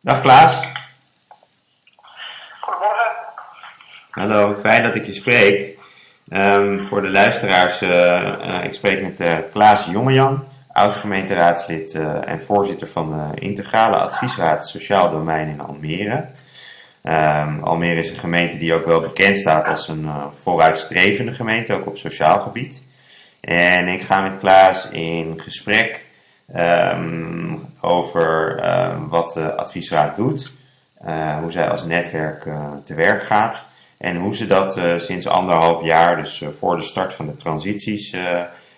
Dag Klaas. Goedemorgen. Hallo, fijn dat ik je spreek. Ehm, voor de luisteraars, uh, ik spreek met uh, Klaas Jongejan, oud-gemeenteraadslid en voorzitter van de Integrale Adviesraad Sociaal Domein in Almere. Um, Almere is een gemeente die ook wel bekend staat als een vooruitstrevende gemeente, ook op sociaal gebied. En ik ga met Klaas in gesprek um, over wat de adviesraad doet, hoe zij als netwerk te werk gaat. En hoe ze dat uh, sinds anderhalf jaar, dus voor de start van de transities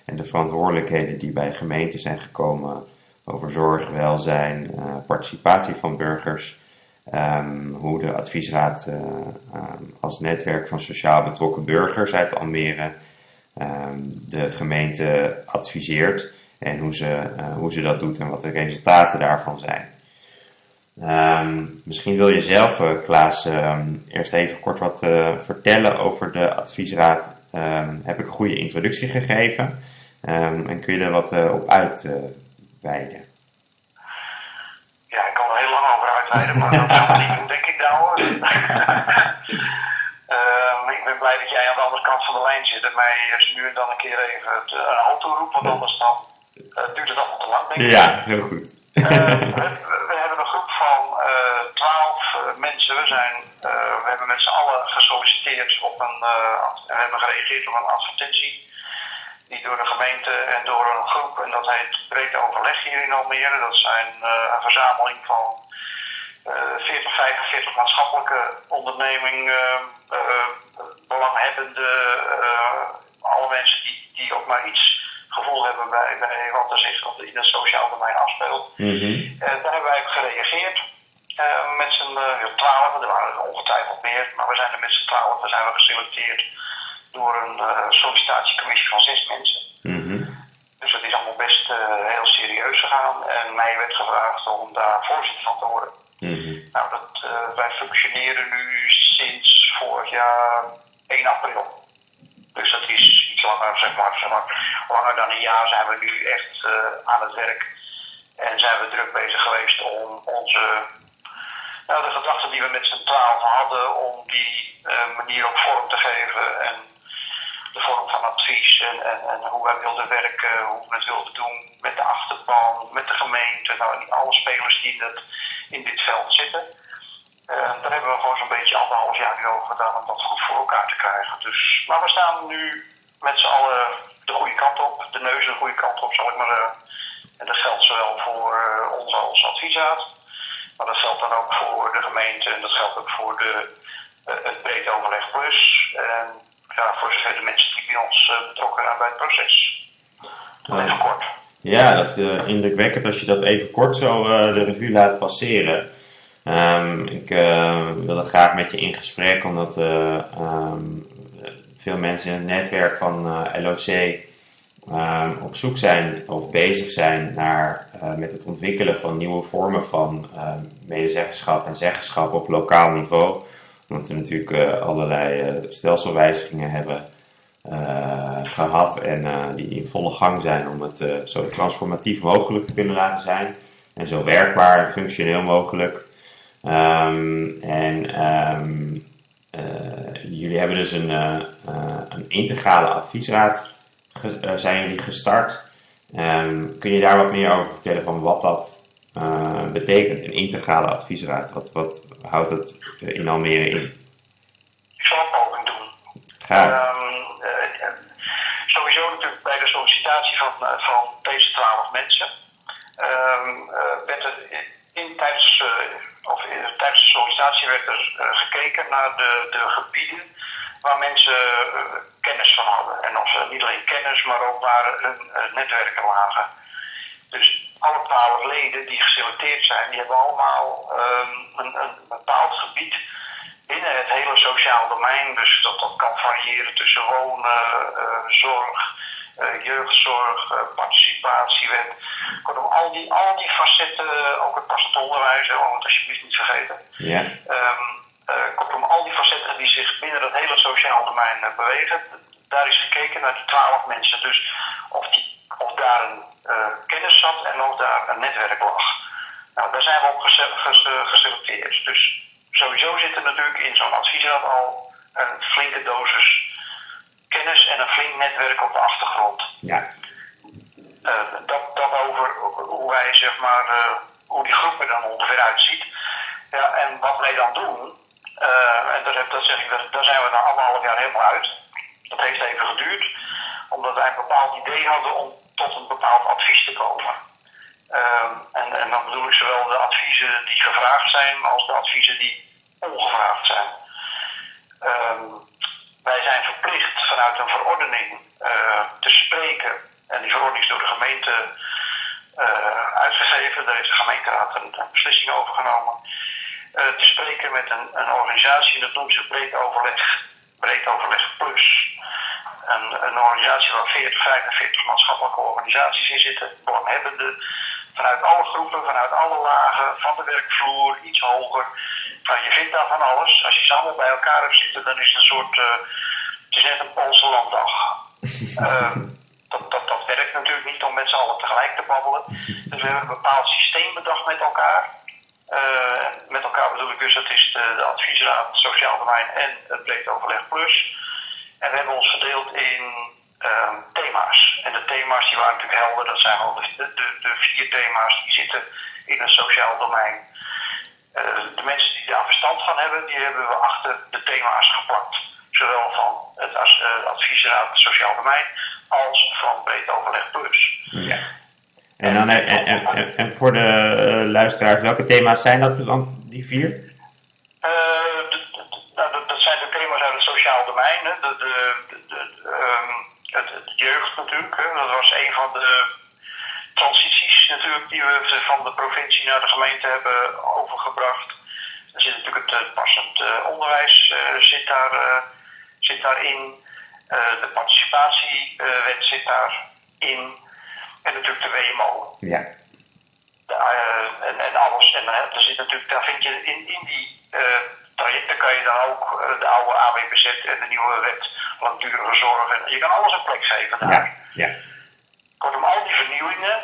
en de verantwoordelijkheden die bij gemeenten zijn gekomen over zorg, welzijn, participatie van burgers, um, hoe de adviesraad als netwerk van sociaal betrokken burgers uit Almere de gemeente adviseert en hoe ze, hoe ze dat doet en wat de resultaten daarvan zijn. Um, misschien wil je zelf, uh, Klaas, um, eerst even kort wat uh, vertellen over de adviesraad. Um, heb ik een goede introductie gegeven en kun je er wat op uitweiden? ja, ik kan er heel lang over uitweiden, maar dat gaan we niet doen, denk ik nou hoor. ik ben blij dat jij aan de andere kant van de lijn zit en mij nu en dan een keer even het, een hand toeroept, want anders dan duurt het allemaal te lang, denk ik. Ja, heel goed. we hebben een groep van twaalf mensen. We, zijn, we hebben met z'n allen gesolliciteerd op een, we hebben gereageerd op een advertentie. Die door de gemeente en door een groep, en dat heet Breed Overleg hier in Almere. Dat zijn een verzameling van 40, 45 maatschappelijke ondernemingen, belanghebbende, alle mensen die, die ook maar iets gevoel hebben bij, bij wat er zich in het sociaal domein afspeelt. Mm -hmm. Daar hebben wij op gereageerd. Uh, met z'n uh, twaalf, er waren er ongetwijfeld meer, maar we zijn er met z'n twaalf, zijn we geselecteerd door een sollicitatiecommissie van zes mensen. Mm -hmm. Dus het is allemaal best heel serieus gegaan en mij werd gevraagd om daar voorzitter van te worden. Mm -hmm. Nou, dat, wij functioneren nu sinds vorig jaar 1 april. Dus dat is iets langer, zeg maar, zeg maar, langer dan een jaar zijn we nu echt uh, aan het werk. En zijn we druk bezig geweest om onze, nou, de gedachten die we met z'n twaalf hadden, om die uh, manier ook vorm te geven. En de vorm van advies en, en, en hoe wij wilden werken, hoe we het wilden doen met de achterban, met de gemeente, nou, alle spelers die het, in dit veld zitten. Uh, daar hebben we gewoon zo'n beetje anderhalf jaar nu over gedaan om dat goed voor elkaar te krijgen. Dus, maar we staan nu met z'n allen de goede kant op, de neus de goede kant op, zal ik maar. Uh, en dat geldt zowel voor uh, ons als adviesraad, maar dat geldt dan ook voor de gemeente en dat geldt ook voor de, het breed overleg plus. En ja, voor zover de mensen die bij ons betrokken zijn bij het proces. Even kort. Ja, dat is indrukwekkend als je dat even kort zo de revue laat passeren. Um, ik uh, wilde graag met je in gesprek, omdat uh, um, veel mensen in het netwerk van uh, LOC um, op zoek zijn of bezig zijn naar, met het ontwikkelen van nieuwe vormen van medezeggenschap en zeggenschap op lokaal niveau. Omdat we natuurlijk allerlei stelselwijzigingen hebben gehad en die in volle gang zijn om het zo transformatief mogelijk te kunnen laten zijn. En zo werkbaar en functioneel mogelijk. Um, en um, uh, jullie hebben dus een, uh, uh, een integrale adviesraad ge, zijn jullie gestart. Um, kun je daar wat meer over vertellen van wat dat betekent, een integrale adviesraad? Wat, wat houdt het in Almere in? Ik zal een poging doen. Graag. sowieso natuurlijk bij de sollicitatie van, van deze twaalf mensen werd er in tijdens of tijdens de sollicitatie werd er uh, gekeken naar de, de gebieden waar mensen uh, kennis van hadden. En of ze niet alleen kennis, maar ook waar hun uh, netwerken lagen. Dus alle twaalf leden die geselecteerd zijn, die hebben allemaal um, een, een, bepaald gebied binnen het hele sociaal domein. Dus dat, dat kan variëren tussen wonen, zorg, jeugdzorg, uh, participatiewet. Kortom, al die, al die facetten, ook het passend onderwijs, hè, het alsjeblieft niet vergeten. Ja. Um, kortom, al die facetten die zich binnen dat hele sociaal domein bewegen, daar is gekeken naar die twaalf mensen. Dus of, die, of daar een kennis zat en of daar een netwerk lag. Nou, daar zijn we op geselecteerd. Dus sowieso zit er natuurlijk in zo'n adviesraad al een flinke dosis kennis en een flink netwerk op de achtergrond. Ja. Uh, dat, dat over hoe wij zeg maar, uh, hoe die groep er dan ongeveer uitziet. Ja, en wat wij dan doen, uh, en dat, dat zeg ik, dat, daar zijn we na anderhalf jaar helemaal uit. Dat heeft even geduurd, omdat wij een bepaald idee hadden om tot een bepaald advies te komen. en, en dan bedoel ik zowel de adviezen die gevraagd zijn als de adviezen die ongevraagd zijn. wij zijn verplicht vanuit een verordening te spreken. En die verordening is door de gemeente uitgegeven. Daar heeft de gemeenteraad een, beslissing over genomen. te spreken met een, een organisatie, dat noemt ze breed overleg. Breed overleg plus. Een, een organisatie waar 40, 45 maatschappelijke organisaties in zitten, belanghebbenden, vanuit alle groepen, vanuit alle lagen, van de werkvloer, iets hoger. Nou, je vindt daar van alles. Als je ze allemaal bij elkaar hebt zitten, dan is het een soort, het is net een Poolse landdag. uh, dat, dat, dat werkt natuurlijk niet om met z'n allen tegelijk te babbelen. Dus we hebben een bepaald systeem bedacht met elkaar. Uh, met elkaar bedoel ik dus, dat is de, de adviesraad Sociaal Domein en het Breed Overleg Plus. En we hebben ons verdeeld in um, thema's. En de thema's die waren natuurlijk helder, dat zijn al de, de, de vier thema's die zitten in het sociaal domein. Uh, de mensen die daar verstand van hebben, die hebben we achter de thema's geplakt. Zowel van het uh, adviesraad Sociaal Domein als van Breed Overleg Plus. Ja. En, dan, en, en, en, en voor de uh, luisteraars, welke thema's zijn dat dan, die vier? Uh, dat, dat zijn de thema's uit het sociaal domein. Hè. De, de, de, um, het, het, jeugd natuurlijk. Hè. Dat was een van de transities natuurlijk die we van de provincie naar de gemeente hebben overgebracht. Er zit natuurlijk het passend onderwijs uh, zit, daar, zit daarin. de participatiewet zit daarin. En natuurlijk de WMO. Ja. Uh, en, en, alles. En er zit natuurlijk, daar vind je in, in die uh, trajecten kan je dan ook de oude AWBZ en de nieuwe wet langdurige zorg. En je kan alles een plek geven daar. Ja. ja. Kortom, al die vernieuwingen,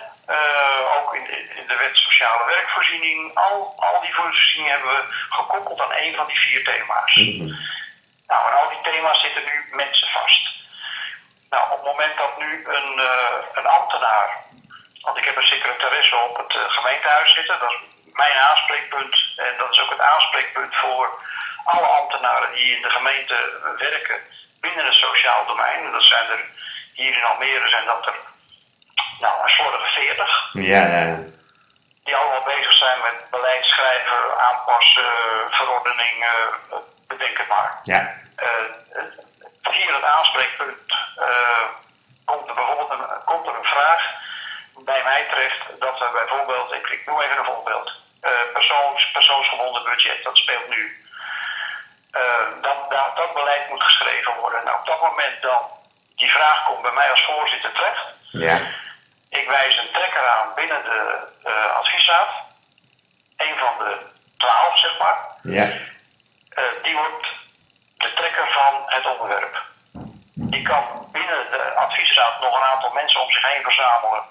ook in de, in de wet sociale werkvoorziening, al, al die voorzieningen hebben we gekoppeld aan een van die vier thema's. Mm -hmm. Thema's zitten nu mensen vast. Nou, op het moment dat nu een, uh, een ambtenaar, want ik heb een secretaresse op het uh, gemeentehuis zitten, dat is mijn aanspreekpunt en dat is ook het aanspreekpunt voor alle ambtenaren die in de gemeente werken binnen het sociaal domein. En dat zijn er hier in Almere zijn dat er nou, een slordige 40. Ja, ja. Die allemaal bezig zijn met beleid schrijven, aanpassen, verordening, bedenk het maar. Ja. Uh, hier het aanspreekpunt uh, komt er bijvoorbeeld een, komt er een vraag bij mij terecht dat we bijvoorbeeld, ik, ik noem even een voorbeeld, persoons, persoonsgebonden budget, dat speelt nu. Dat, dat, dat beleid moet geschreven worden. Nou, op dat moment dan die vraag komt bij mij als voorzitter terecht. Ja. Ik wijs een trekker aan binnen de uh, adviesraad. Een van de twaalf, zeg maar. Ja. die wordt de trekker van het onderwerp. Die kan binnen de adviesraad nog een aantal mensen om zich heen verzamelen.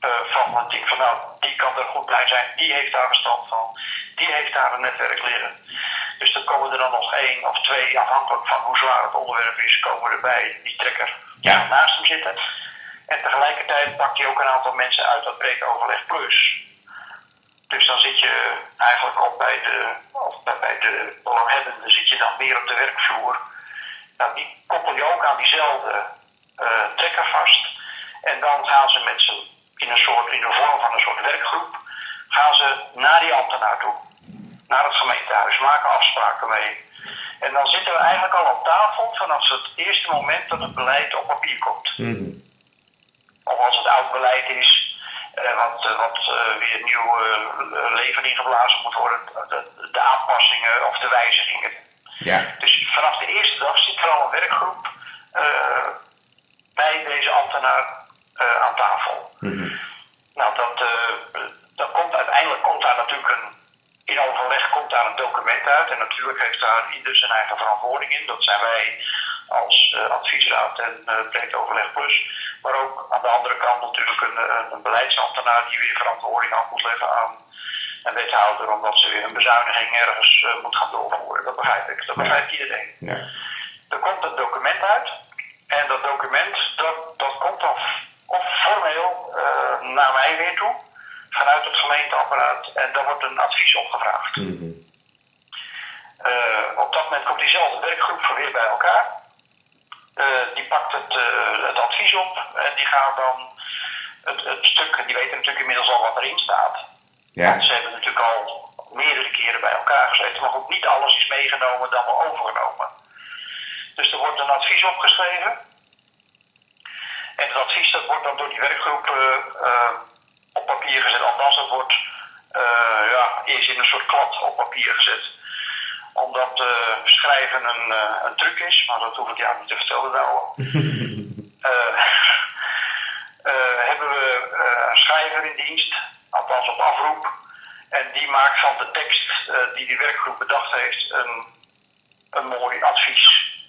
Uh, van het team van nou, die kan er goed bij zijn, die heeft daar verstand van, die heeft daar een netwerk liggen. Dus dan komen er dan nog één of twee, afhankelijk van hoe zwaar het onderwerp is, komen erbij die trekker ja. naast hem zitten. En tegelijkertijd pakt hij ook een aantal mensen uit dat breed overleg plus. Dus dan zit je eigenlijk op bij de, of bij de belanghebbenden zit je dan meer op de werkvloer. Nou, die koppel je ook aan diezelfde uh, trekker vast. En dan gaan ze met z'n, in een soort, in de vorm van een soort werkgroep, gaan ze naar die ambtenaar toe. Naar het gemeentehuis, maken afspraken mee. En dan zitten we eigenlijk al op tafel vanaf het eerste moment dat het beleid op papier komt. Mm -hmm. Of als het oud beleid is, wat, wat uh, weer nieuw leven ingeblazen moet worden, de, de, aanpassingen of de wijzigingen. Ja. Dus vanaf de eerste dag zit er al een werkgroep bij deze ambtenaar aan tafel. Mm -hmm. Nou, dat, dat komt uiteindelijk komt daar natuurlijk een, in overleg komt daar een document uit. En natuurlijk heeft daar ieder zijn eigen verantwoording in. Dat zijn wij als adviesraad en breed overleg plus. Maar ook aan de andere kant natuurlijk een, een, een beleidsambtenaar die weer verantwoording af moet leggen aan een wethouder omdat ze weer een bezuiniging ergens uh, moet gaan doorvoeren. Dat begrijp ik. Dat begrijpt iedereen. Ja. Er komt een document uit. En dat document, dat, dat komt dan of formeel uh, naar mij weer toe. Vanuit het gemeenteapparaat. En daar wordt een advies opgevraagd. Mm -hmm. uh, op dat moment komt diezelfde werkgroep weer bij elkaar. Die pakt het, het advies op. En die gaat dan het, het stuk, die weten natuurlijk inmiddels al wat erin staat. Ja. Ze hebben natuurlijk al meerdere keren bij elkaar gezeten, maar ook niet alles is meegenomen dan wel overgenomen. Dus er wordt een advies opgeschreven. En het advies dat wordt dan door die werkgroep uh, uh, op papier gezet. Althans, het wordt uh, ja, eerst in een soort klad op papier gezet. Omdat schrijven een, een truc is, maar dat hoef ik jou niet te vertellen nou. hebben we een schrijver in dienst, althans op afroep. En die maakt van de tekst uh, die die werkgroep bedacht heeft een, een mooi advies.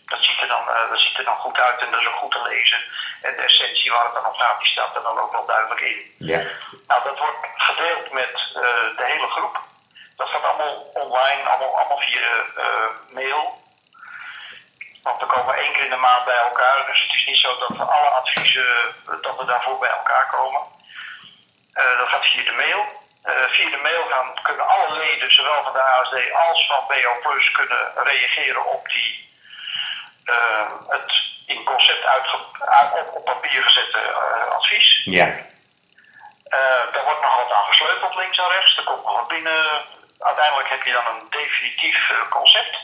Dat ziet, er dan, uh, dat ziet er dan goed uit en dat is ook goed te lezen. En de essentie waar het dan om gaat, die staat er dan ook wel duidelijk in. Ja. Nou, dat wordt gedeeld met uh, de hele groep. Dat gaat allemaal online, allemaal, allemaal via mail. Want we komen één keer in de maand bij elkaar. Dus het is niet zo dat we alle adviezen, dat we daarvoor bij elkaar komen. dat gaat via de mail. Uh, via de mail gaan, kunnen alle leden, zowel van de ASD als van BO Plus, kunnen reageren op die uh, het in concept uitge, op, papier gezette advies. Ja. daar wordt nog wat aan gesleuteld links en rechts. Er komt nog wat binnen. Uiteindelijk heb je dan een definitief concept.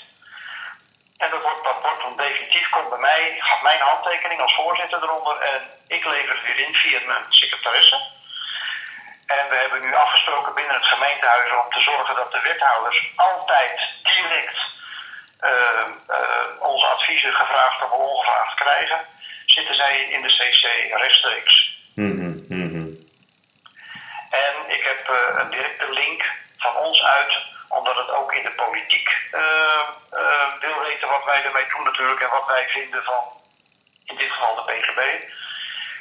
En dat wordt, dat wordt dan definitief, komt bij mij, gaat mijn handtekening als voorzitter eronder en ik lever het weer in via mijn secretaresse. En we hebben nu afgesproken binnen het gemeentehuis om te zorgen dat de wethouders altijd direct uh, uh, onze adviezen gevraagd of ongevraagd krijgen. Zitten zij in de CC rechtstreeks. Mm -hmm, mm -hmm. En ik heb uh, een directe link ons uit, omdat het ook in de politiek wil weten wat wij ermee doen natuurlijk en wat wij vinden van in dit geval de PGB.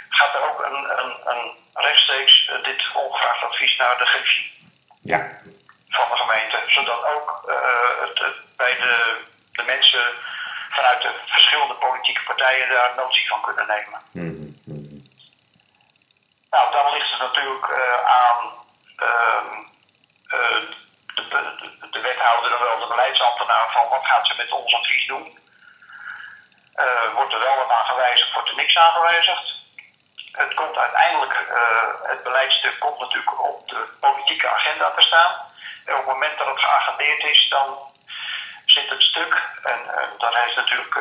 Gaat er ook een, een, een rechtstreeks uh, dit ongevraagd advies naar de griffie ja. van de gemeente. Zodat ook het, het, bij de, de mensen vanuit de verschillende politieke partijen daar notie van kunnen nemen. Mm -hmm. Nou, dan ligt het natuurlijk uh, aan de, de, de, wethouder en wel de beleidsambtenaar van wat gaat ze met ons advies doen. wordt er wel wat aan gewijzigd, wordt er niks aan gewijzigd het komt uiteindelijk, uh, het beleidstuk komt natuurlijk op de politieke agenda te staan. En op het moment dat het geagendeerd is, dan zit het stuk. En dan heeft natuurlijk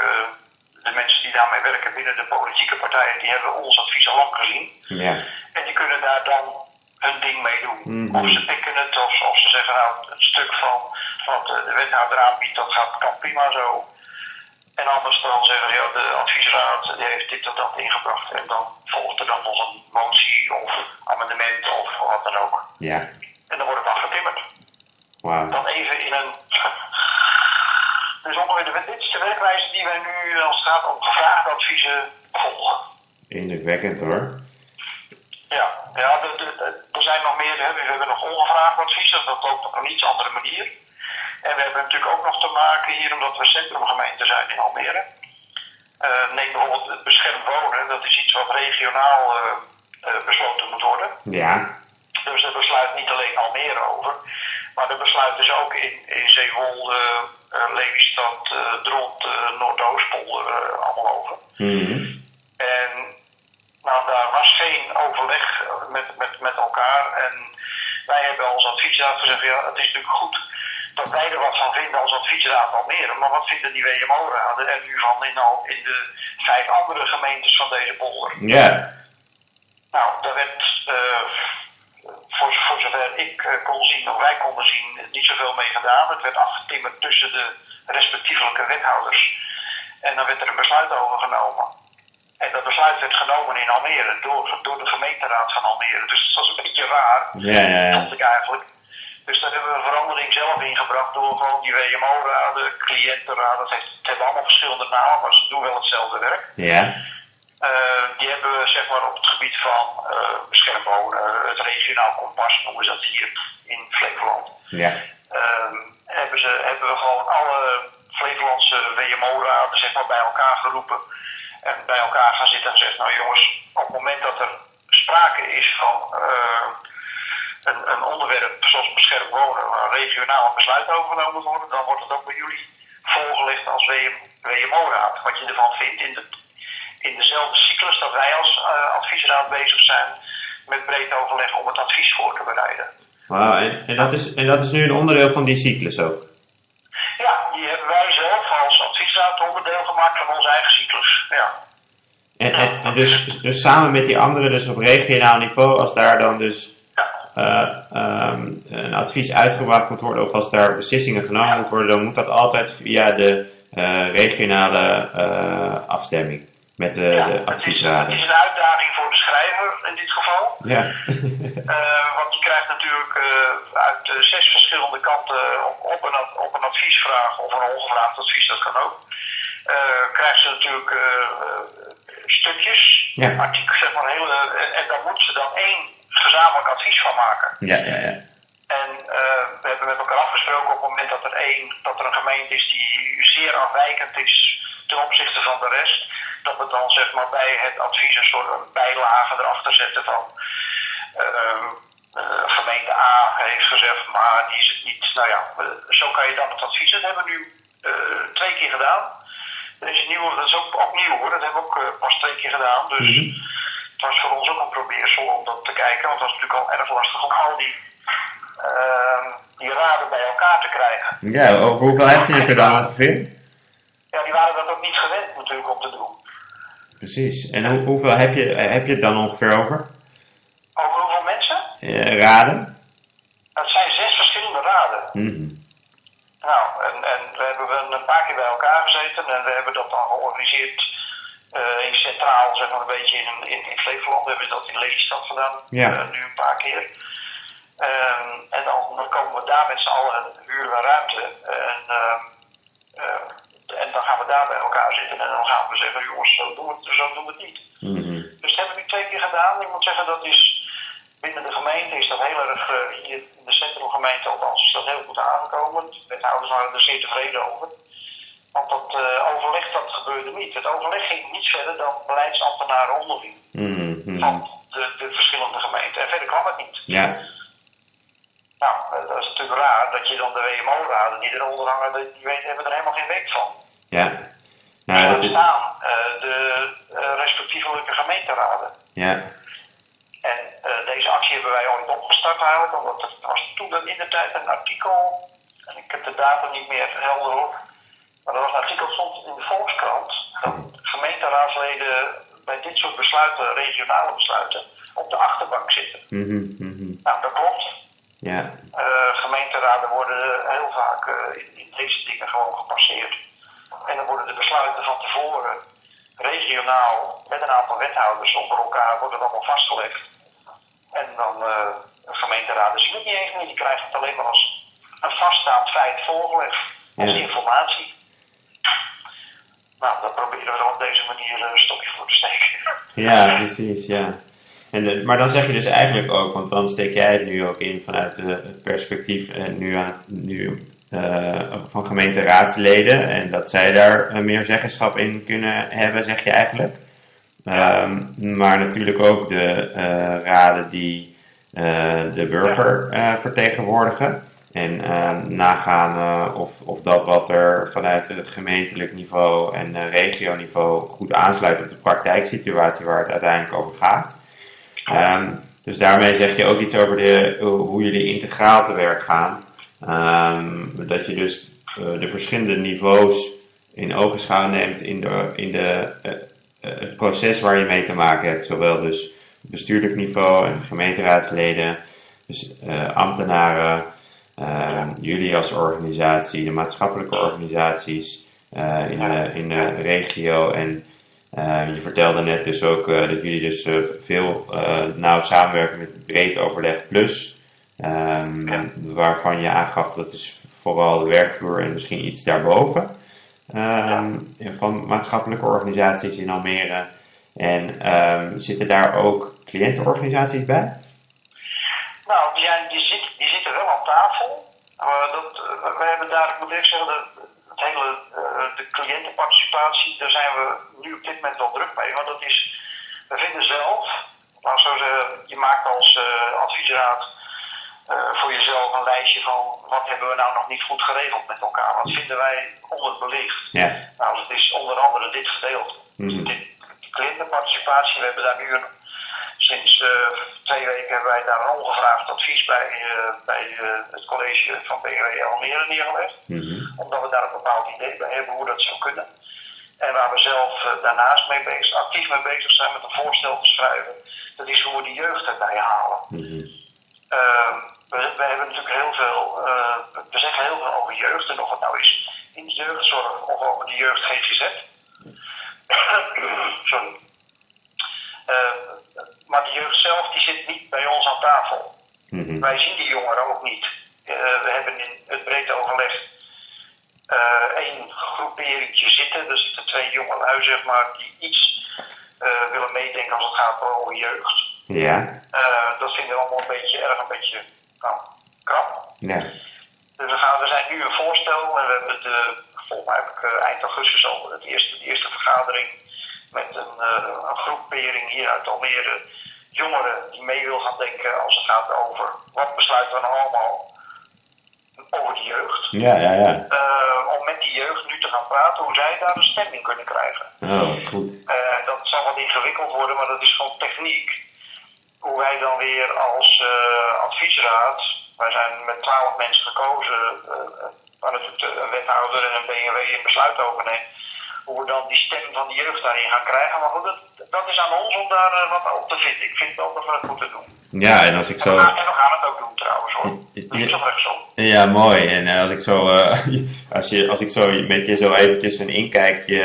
de mensen die daarmee werken binnen de politieke partijen, die hebben ons advies al lang gezien. Ja. En die kunnen daar dan hun ding mee doen. Mm -hmm. Of ze pikken het, of, of ze zeggen nou, het stuk van wat de wethouder aanbiedt, dat gaat, kan prima zo. En anders dan zeggen ja, de adviesraad die heeft dit of dat ingebracht. En dan volgt er dan nog een motie of amendement of wat dan ook. Ja. En dan wordt het dan getimmerd. Wauw. Dan even in een. dus ongeveer de, dit is de werkwijze die wij nu als het gaat om gevraagde adviezen volgen. Indrukwekkend hoor. Ja, ja er zijn nog meer. Hè. We hebben nog ongevraagd adviezen. Dat loopt op een iets andere manier. En we hebben natuurlijk ook nog te maken hier, omdat we centrumgemeente zijn in Almere. Uh, neem bijvoorbeeld het beschermd wonen, dat is iets wat regionaal uh, uh, besloten moet worden. Ja. Dus daar besluit niet alleen Almere over, maar er besluit dus ook in, in Zeewolde, Lelystad, Dront, Noordoostpolder allemaal over. Mm -hmm. En nou, daar geen overleg met, met, met elkaar en wij hebben als adviesraad gezegd, ja, het is natuurlijk goed dat wij er wat van vinden als adviesraad Almere. Maar wat vinden die WMO-raden er nu van in, al, in de vijf andere gemeentes van deze polder? Ja. Nou, daar werd, uh, voor, voor zover ik uh, kon zien, of wij konden zien, niet zoveel mee gedaan. Het werd afgetimmerd tussen de respectievelijke wethouders. En dan werd er een besluit over genomen. En dat besluit werd genomen in Almere door, door de gemeenteraad van Almere. Dus dat was een beetje raar, ja, ja, ja. vond ik eigenlijk. Dus daar hebben we een verandering zelf ingebracht door gewoon die WMO-raden, cliëntenraden. Het, hebben allemaal verschillende namen, maar ze doen wel hetzelfde werk. Ja. Uh, die hebben we zeg maar op het gebied van uh, beschermd wonen, het regionaal kompas noemen ze dat hier. in Flevoland. Ja. Ehm, hebben, ze, hebben we gewoon alle Flevolandse WMO-raden zeg maar, bij elkaar geroepen. En bij elkaar gaan zitten en gezegd, nou jongens, op het moment dat er sprake is van eh, een, een onderwerp zoals beschermd wonen, waar een regionaal besluit overgenomen moet worden, dan wordt het ook bij jullie voorgelegd als WM, WMO-raad. Wat je ervan vindt in, de, in dezelfde cyclus dat wij als eh, adviesraad bezig zijn met breed overleg om het advies voor te bereiden. Wauw, en, en, dat is, en dat is nu een onderdeel van die cyclus ook? Ja, die hebben wij zelf als adviesraad onderdeel gemaakt van onze eigen cyclus. Ja. En, en, en dus, dus samen met die anderen, dus op regionaal niveau, als daar dan dus eh, ehm, een advies uitgebracht moet worden of als daar beslissingen genomen moeten worden, dan moet dat altijd via de eh, regionale eh, afstemming met de, Ja, de het is, het adviesraden. is een uitdaging voor de schrijver in dit geval. Ja. Want die krijgt natuurlijk uit zes verschillende kanten op, op, een, op een adviesvraag of een ongevraagd advies, dat kan ook. Eh, krijgt ze natuurlijk eh, eh, stukjes, Ja. artikelen, zeg maar, hele, en, en daar moet ze dan één gezamenlijk advies van maken. ja, ja, ja. En we hebben met elkaar afgesproken op het moment dat er, één, dat er een gemeente is die zeer afwijkend is ten opzichte van de rest, dat we dan zeg maar bij het advies een soort een bijlage erachter zetten van ehm, eh, gemeente A heeft gezegd, maar die is het niet. Nou ja, zo kan je dan het advies. Dat hebben we nu twee keer gedaan. Is een nieuwe, dat is ook, ook nieuw hoor, dat hebben we ook eh, pas twee keer gedaan. Dus Mhm. het was voor ons ook een probeersel om dat te kijken, want het was natuurlijk al erg lastig om al die, ehm, die raden bij elkaar te krijgen. Ja, over hoeveel heb je het er dan ongeveer? Ja, die waren dat ook niet gewend natuurlijk om te doen. Precies. En hoe, hoeveel heb je, heb je het dan ongeveer over? Over hoeveel mensen? Eh, raden? Dat zijn zes verschillende raden. Mhm. Nou, en, en we hebben een paar keer bij elkaar gezeten en we hebben dat dan georganiseerd eh, in centraal, zeg maar een beetje in, in, in Flevoland. We hebben dat in Lelystad gedaan, Ja. eh, nu een paar keer. Ehm, en dan, dan komen we daar met z'n allen, huren we ruimte. En, ehm, eh, en dan gaan we daar bij elkaar zitten en dan gaan we zeggen, jongens, zo doen we het, zo doen we het niet. Mhm. Dus dat hebben we nu twee keer gedaan. Ik moet zeggen, dat is binnen de gemeente is dat heel erg, eh, hier in de centrumgemeente althans, is dat heel goed aangekomen. De wethouders waren er zeer tevreden over. Want dat eh, overleg, dat gebeurde niet. Het overleg ging niet verder dan beleidsambtenaren onderling Mhm. Van de, de verschillende gemeenten. En verder kwam het niet. Ja. Nou, eh, dat is natuurlijk raar dat je dan de WMO-raden die eronder hangen, die weten, hebben er helemaal geen weet van. Ja. Nou, dat is, staan de respectievelijke gemeenteraden. ja. Eh, deze actie hebben wij ooit opgestart eigenlijk, omdat er was toen in de tijd een artikel, en ik heb de datum niet meer helder op, maar er was een artikel stond in de Volkskrant dat gemeenteraadsleden bij dit soort besluiten, regionale besluiten, op de achterbank zitten. Mhm. Mhm. Nou, dat klopt. Ja. Eh, gemeenteraden worden heel vaak eh, in, in deze dingen gewoon gepasseerd. En dan worden de besluiten van tevoren regionaal met een aantal wethouders onder elkaar worden allemaal vastgelegd. En dan eh gemeenteraden zien het niet eens meer. Die krijgen het alleen maar als een vaststaand feit voorgelegd. Als Ja. informatie. Nou, daar proberen we dan op deze manier een stokje voor te steken. Ja, precies, ja. En, eh, maar dan zeg je dus eigenlijk ook, want dan steek jij het nu ook in vanuit eh, het perspectief eh, nu aan, nu, eh, van gemeenteraadsleden en dat zij daar eh, meer zeggenschap in kunnen hebben, zeg je eigenlijk. Ehm, maar natuurlijk ook de eh, raden die eh, de burger eh, vertegenwoordigen. En eh, nagaan of, of dat wat er vanuit het gemeentelijk niveau en regioniveau goed aansluit op de praktijksituatie waar het uiteindelijk over gaat. Ehm, dus daarmee zeg je ook iets over de, hoe jullie integraal te werk gaan. Ehm, dat je dus de verschillende niveaus in ogenschouw neemt in, de, in de, het proces waar je mee te maken hebt. Zowel dus bestuurlijk niveau en gemeenteraadsleden, dus eh, ambtenaren, uh, jullie als organisatie, de maatschappelijke organisaties in, de, in de regio. En je vertelde net dus ook dat jullie dus veel nauw samenwerken met Breed Overleg Plus. Ja. Waarvan je aangaf dat is vooral de werkvloer en misschien iets daarboven. Um, ja. Van maatschappelijke organisaties in Almere. En um, zitten daar ook cliëntenorganisaties bij? Nou, die, zit, die zitten wel we hebben daar, ik moet even zeggen, de, het hele, uh, de cliëntenparticipatie, daar zijn we nu op dit moment wel druk mee. Want dat is, we vinden zelf, laat zo je maakt als uh, adviesraad voor jezelf een lijstje van wat hebben we nou nog niet goed geregeld met elkaar. Wat vinden wij onderbelicht? Ja. Nou, het is onder andere dit gedeelte. Mm -hmm. Dit, cliëntenparticipatie, we hebben daar nu een, sinds uh, twee weken hebben wij daar een ongevraagd advies bij, uh, bij het college van BW Almere neergelegd. Mm -hmm. Omdat we daar een bepaald idee bij hebben hoe dat zou kunnen. En waar we zelf daarnaast mee bezig, actief mee bezig zijn met een voorstel te schrijven, dat is hoe we de jeugd erbij halen. Mm -hmm. We, we, hebben natuurlijk heel veel, we zeggen heel veel over jeugd en of het nou is in de jeugdzorg of over de jeugd GGZ. Sorry. Uh, maar de jeugd zelf die zit niet bij ons aan tafel. Mm -hmm. Wij zien die jongeren ook niet. Uh, we hebben in het breed overleg één groeperingtje zitten. Er zitten twee jongelui, zeg maar, die iets willen meedenken als het gaat over jeugd. Ja. dat vinden we allemaal een beetje erg, een beetje nou, krap. Ja. Dus we, gaan, we zijn nu een voorstel en we hebben de, volgens mij heb ik eind augustus al het eerste, de eerste vergadering met een, uh, een groepering hier uit Almere. Jongeren die mee wil gaan denken als het gaat over wat besluiten we nou allemaal over de jeugd. Ja, ja, ja. Uh, om met die jeugd nu te gaan praten hoe zij daar een stemming kunnen krijgen. Oh, goed. Uh, dat zal wat ingewikkeld worden, maar dat is gewoon techniek. Hoe wij dan weer als adviesraad, wij zijn met twaalf mensen gekozen, waar natuurlijk een wethouder en een BMW een besluit over neemt hoe we dan die stem van de jeugd daarin gaan krijgen. Maar goed, dat, dat is aan ons om daar uh, wat op te vinden. Ik vind wel dat we het moeten doen. Ja, en als ik zo... En we gaan, en we gaan het ook doen trouwens hoor. Niet zo rechtsom. Ja, mooi. En uh, als ik zo, uh, als, je, als ik zo met je zo eventjes een inkijkje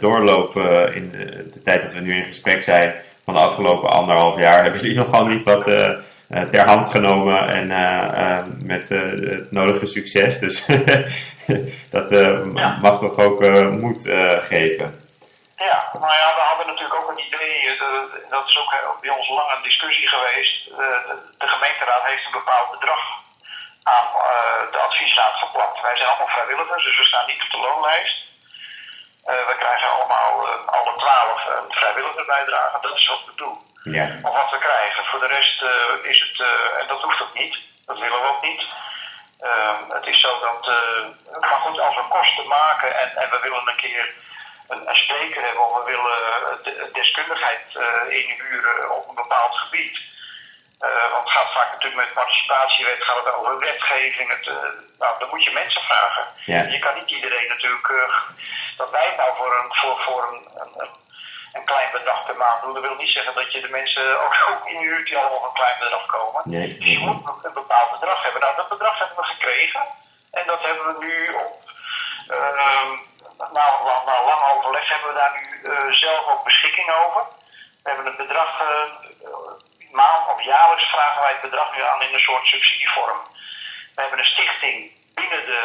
doorloop in de, de, tijd dat we nu in gesprek zijn van de afgelopen anderhalf jaar, hebben jullie nogal niet wat ter hand genomen en met het nodige succes. Dus dat ja. mag toch ook moed geven. Ja, nou ja, we hadden natuurlijk ook een idee, de, dat is ook bij ons lang een discussie geweest. De, de, gemeenteraad heeft een bepaald bedrag aan de adviesraad geplakt. Wij zijn allemaal vrijwilligers, dus we staan niet op de loonlijst. We krijgen allemaal, alle twaalf, een vrijwilligersbijdrage, dat is wat we doen. Ja. Of wat we krijgen. Voor de rest is het, en dat hoeft ook niet, dat willen we ook niet. Uh, het is zo dat, maar goed, als we kosten maken en, en we willen een keer een, een spreker hebben of we willen de, deskundigheid inhuren op een bepaald gebied. Want het gaat vaak natuurlijk met participatiewet, gaat het over wetgeving. Het, nou, dan moet je mensen vragen. Ja. Je kan niet iedereen natuurlijk, dat wij het nou voor een, voor, voor een, een, een klein bedrag per maand doen. Dat wil niet zeggen dat je de mensen ook, ook inhuurt die allemaal een klein bedrag komen. Nee. Dus je moet een bepaald bedrag hebben. Nou, dat bedrag hebben we gekregen. En dat hebben we nu op, uh, na, na, lang overleg hebben we daar nu uh, zelf ook beschikking over. We hebben het bedrag, uh, maand of jaarlijks vragen wij het bedrag nu aan in een soort subsidievorm. We hebben een stichting binnen de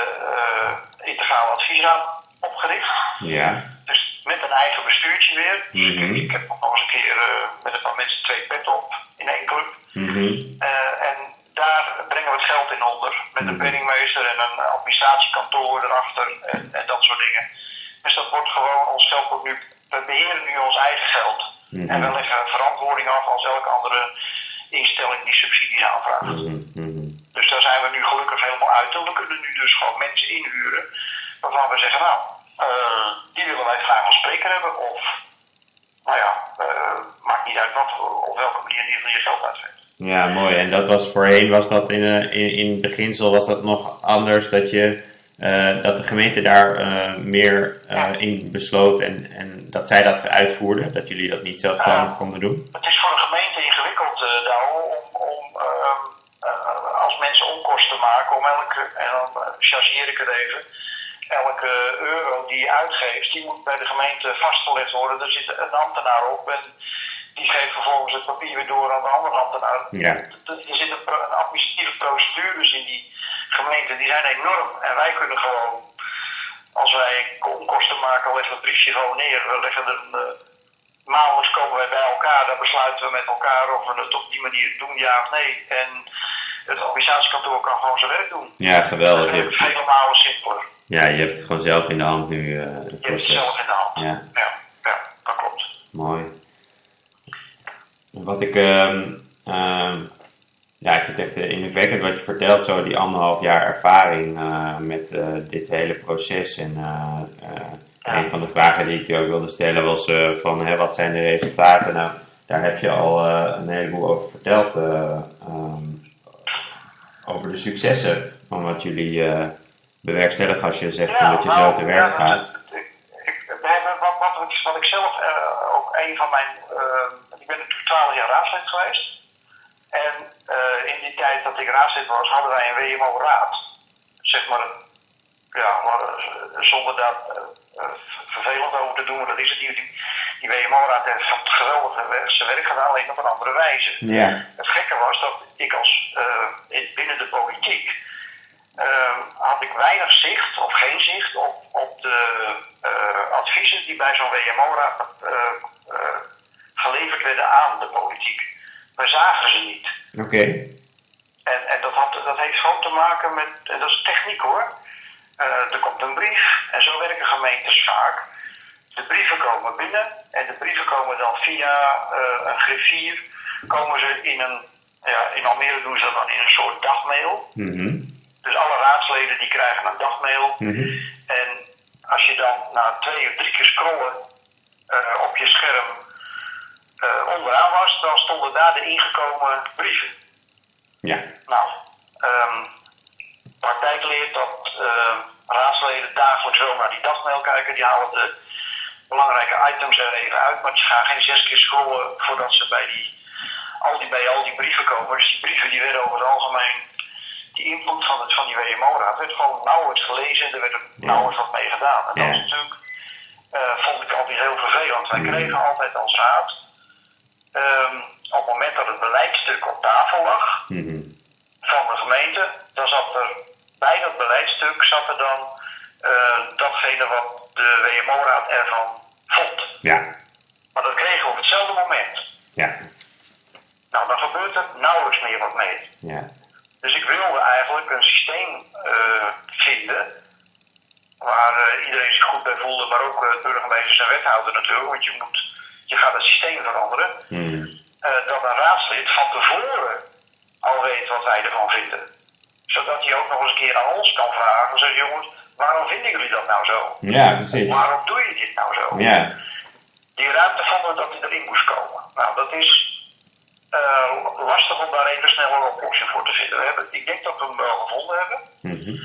integrale adviesraad opgericht. Ja. Dus met een eigen bestuurtje weer. Mm -hmm. Ik heb nog eens een keer uh, met een paar mensen twee pet op in één club. Mm -hmm. uh, en daar brengen we het geld in onder. Met een penningmeester en een administratiekantoor erachter en, en, dat soort dingen. Dus dat wordt gewoon, ons geld wordt nu, we beheren nu ons eigen geld. -hmm. En we leggen verantwoording af als elke andere instelling die subsidies aanvraagt. Dus daar zijn we nu gelukkig helemaal uit. En we kunnen nu dus gewoon mensen inhuren waarvan we zeggen, nou, uh, die willen wij graag als spreker hebben. Of, nou ja, uh, maakt niet uit wat, op welke manier geval je geld uitgeeft. Ja, mooi. En dat was voorheen, was dat in, uh, in, in beginsel, was dat nog anders dat je, dat de gemeente daar meer Ja. in besloot en, en dat zij dat uitvoerden, dat jullie dat niet zelfstandig konden doen? Het is voor de gemeente ingewikkeld, Douwe, om, om uh, als mensen onkosten maken, om elke, en dan chargeer ik het even, elke euro die je uitgeeft, die moet bij de gemeente vastgelegd worden. Er zit een ambtenaar op en die geeft vervolgens het papier weer door aan de andere ambtenaar. Ja. Er zitten pro administratieve procedures in die gemeente, die zijn enorm. En wij kunnen gewoon, als wij onkosten maken, leggen we het briefje gewoon neer. We leggen een, uh, maandelijks komen wij bij elkaar, dan besluiten we met elkaar of we het op die manier doen, ja of nee. En het organisatiekantoor kan gewoon zijn werk doen. Ja, geweldig. Je is vele malen simpeler. ja, je hebt het gewoon zelf in de hand nu, eh, het Je hebt het zelf proces. in de hand. Ja. ja, ja, dat klopt. Mooi. Wat ik, ehm, ja, ik vind het echt eh, indrukwekkend wat je vertelt, zo die anderhalf jaar ervaring eh, met eh, dit hele proces. En een van de vragen die ik je ook wilde stellen was van hè, wat zijn de resultaten? Nou, daar heb je al een heleboel over verteld. eh, ehm, over de successen van wat jullie bewerkstelligen als je zegt dat je zo nou, te werk gaat. Ik, ik, wat, wat, ik- wat ik zelf ook een van mijn. eh, ik ben natuurlijk 12 jaar raadslid geweest. En eh, in die tijd dat ik raadslid was, hadden wij een WMO-raad. Zeg maar, ja, maar, eh, zonder daar eh, vervelend over te doen, maar dat is het niet. Die, die WMO-raad heeft van geweldig werk- zijn werk gedaan, alleen op een andere wijze. Ja, Het gekke was dat ik als in- binnen de politiek eh, had ik weinig zicht of geen zicht op, op de adviezen die bij zo'n WMO-raad geleverd werden aan de politiek. Wij zagen ze niet. oké. En, en dat, had, dat heeft gewoon te maken met, en dat is techniek hoor. Eh, er komt een brief en zo werken gemeentes vaak. De brieven komen binnen en de brieven komen dan via eh, een griffier, komen ze in een, ja, in Almere doen ze dat dan in een soort dagmail. Mhm. Dus alle raadsleden die krijgen een dagmail. Mhm. En als je dan na twee of drie keer scrollen eh, op je scherm eh, onderaan was, dan stonden daar de ingekomen brieven. Ja, Nou, ehm praktijk leert dat eh, raadsleden dagelijks wel naar die dagmail kijken. Die halen de belangrijke items er even uit, maar ze gaan geen zes keer scrollen voordat ze bij, die, al die, bij al die brieven komen. Dus die brieven die werden over het algemeen, die input van, het, van die WMO-raad werd gewoon nauwelijks gelezen en er werd er Ja. nauwelijks wat mee gedaan. En dat is natuurlijk, eh, vond ik altijd heel vervelend. Wij Mm. kregen altijd als raad, ehm, op het moment dat het beleidstuk op tafel lag, Mhm. van de gemeente, dan zat er bij dat beleidstuk zat er dan eh, datgene wat de WMO-raad ervan vond. ja, Maar dat kregen we op hetzelfde moment. ja, Nou, dan gebeurt er nauwelijks meer wat mee. ja. Dus ik wilde eigenlijk een systeem eh, vinden waar eh, iedereen zich goed bij voelde, maar ook burgemeesters en wethouder natuurlijk, want je, moet, je gaat het systeem veranderen. Mhm. eh, dat een raadslid van tevoren al weet wat wij ervan vinden. Zodat hij ook nog eens een keer aan ons kan vragen. Zeg jongens, waarom vinden jullie dat nou zo? Ja, precies. Waarom doe je dit nou zo? Ja, Die ruimte vonden we dat die erin moest komen. Nou, dat is eh, lastig om daar even snel een oplossing voor te vinden. We hebben, ik denk dat we hem wel gevonden hebben. Mhm.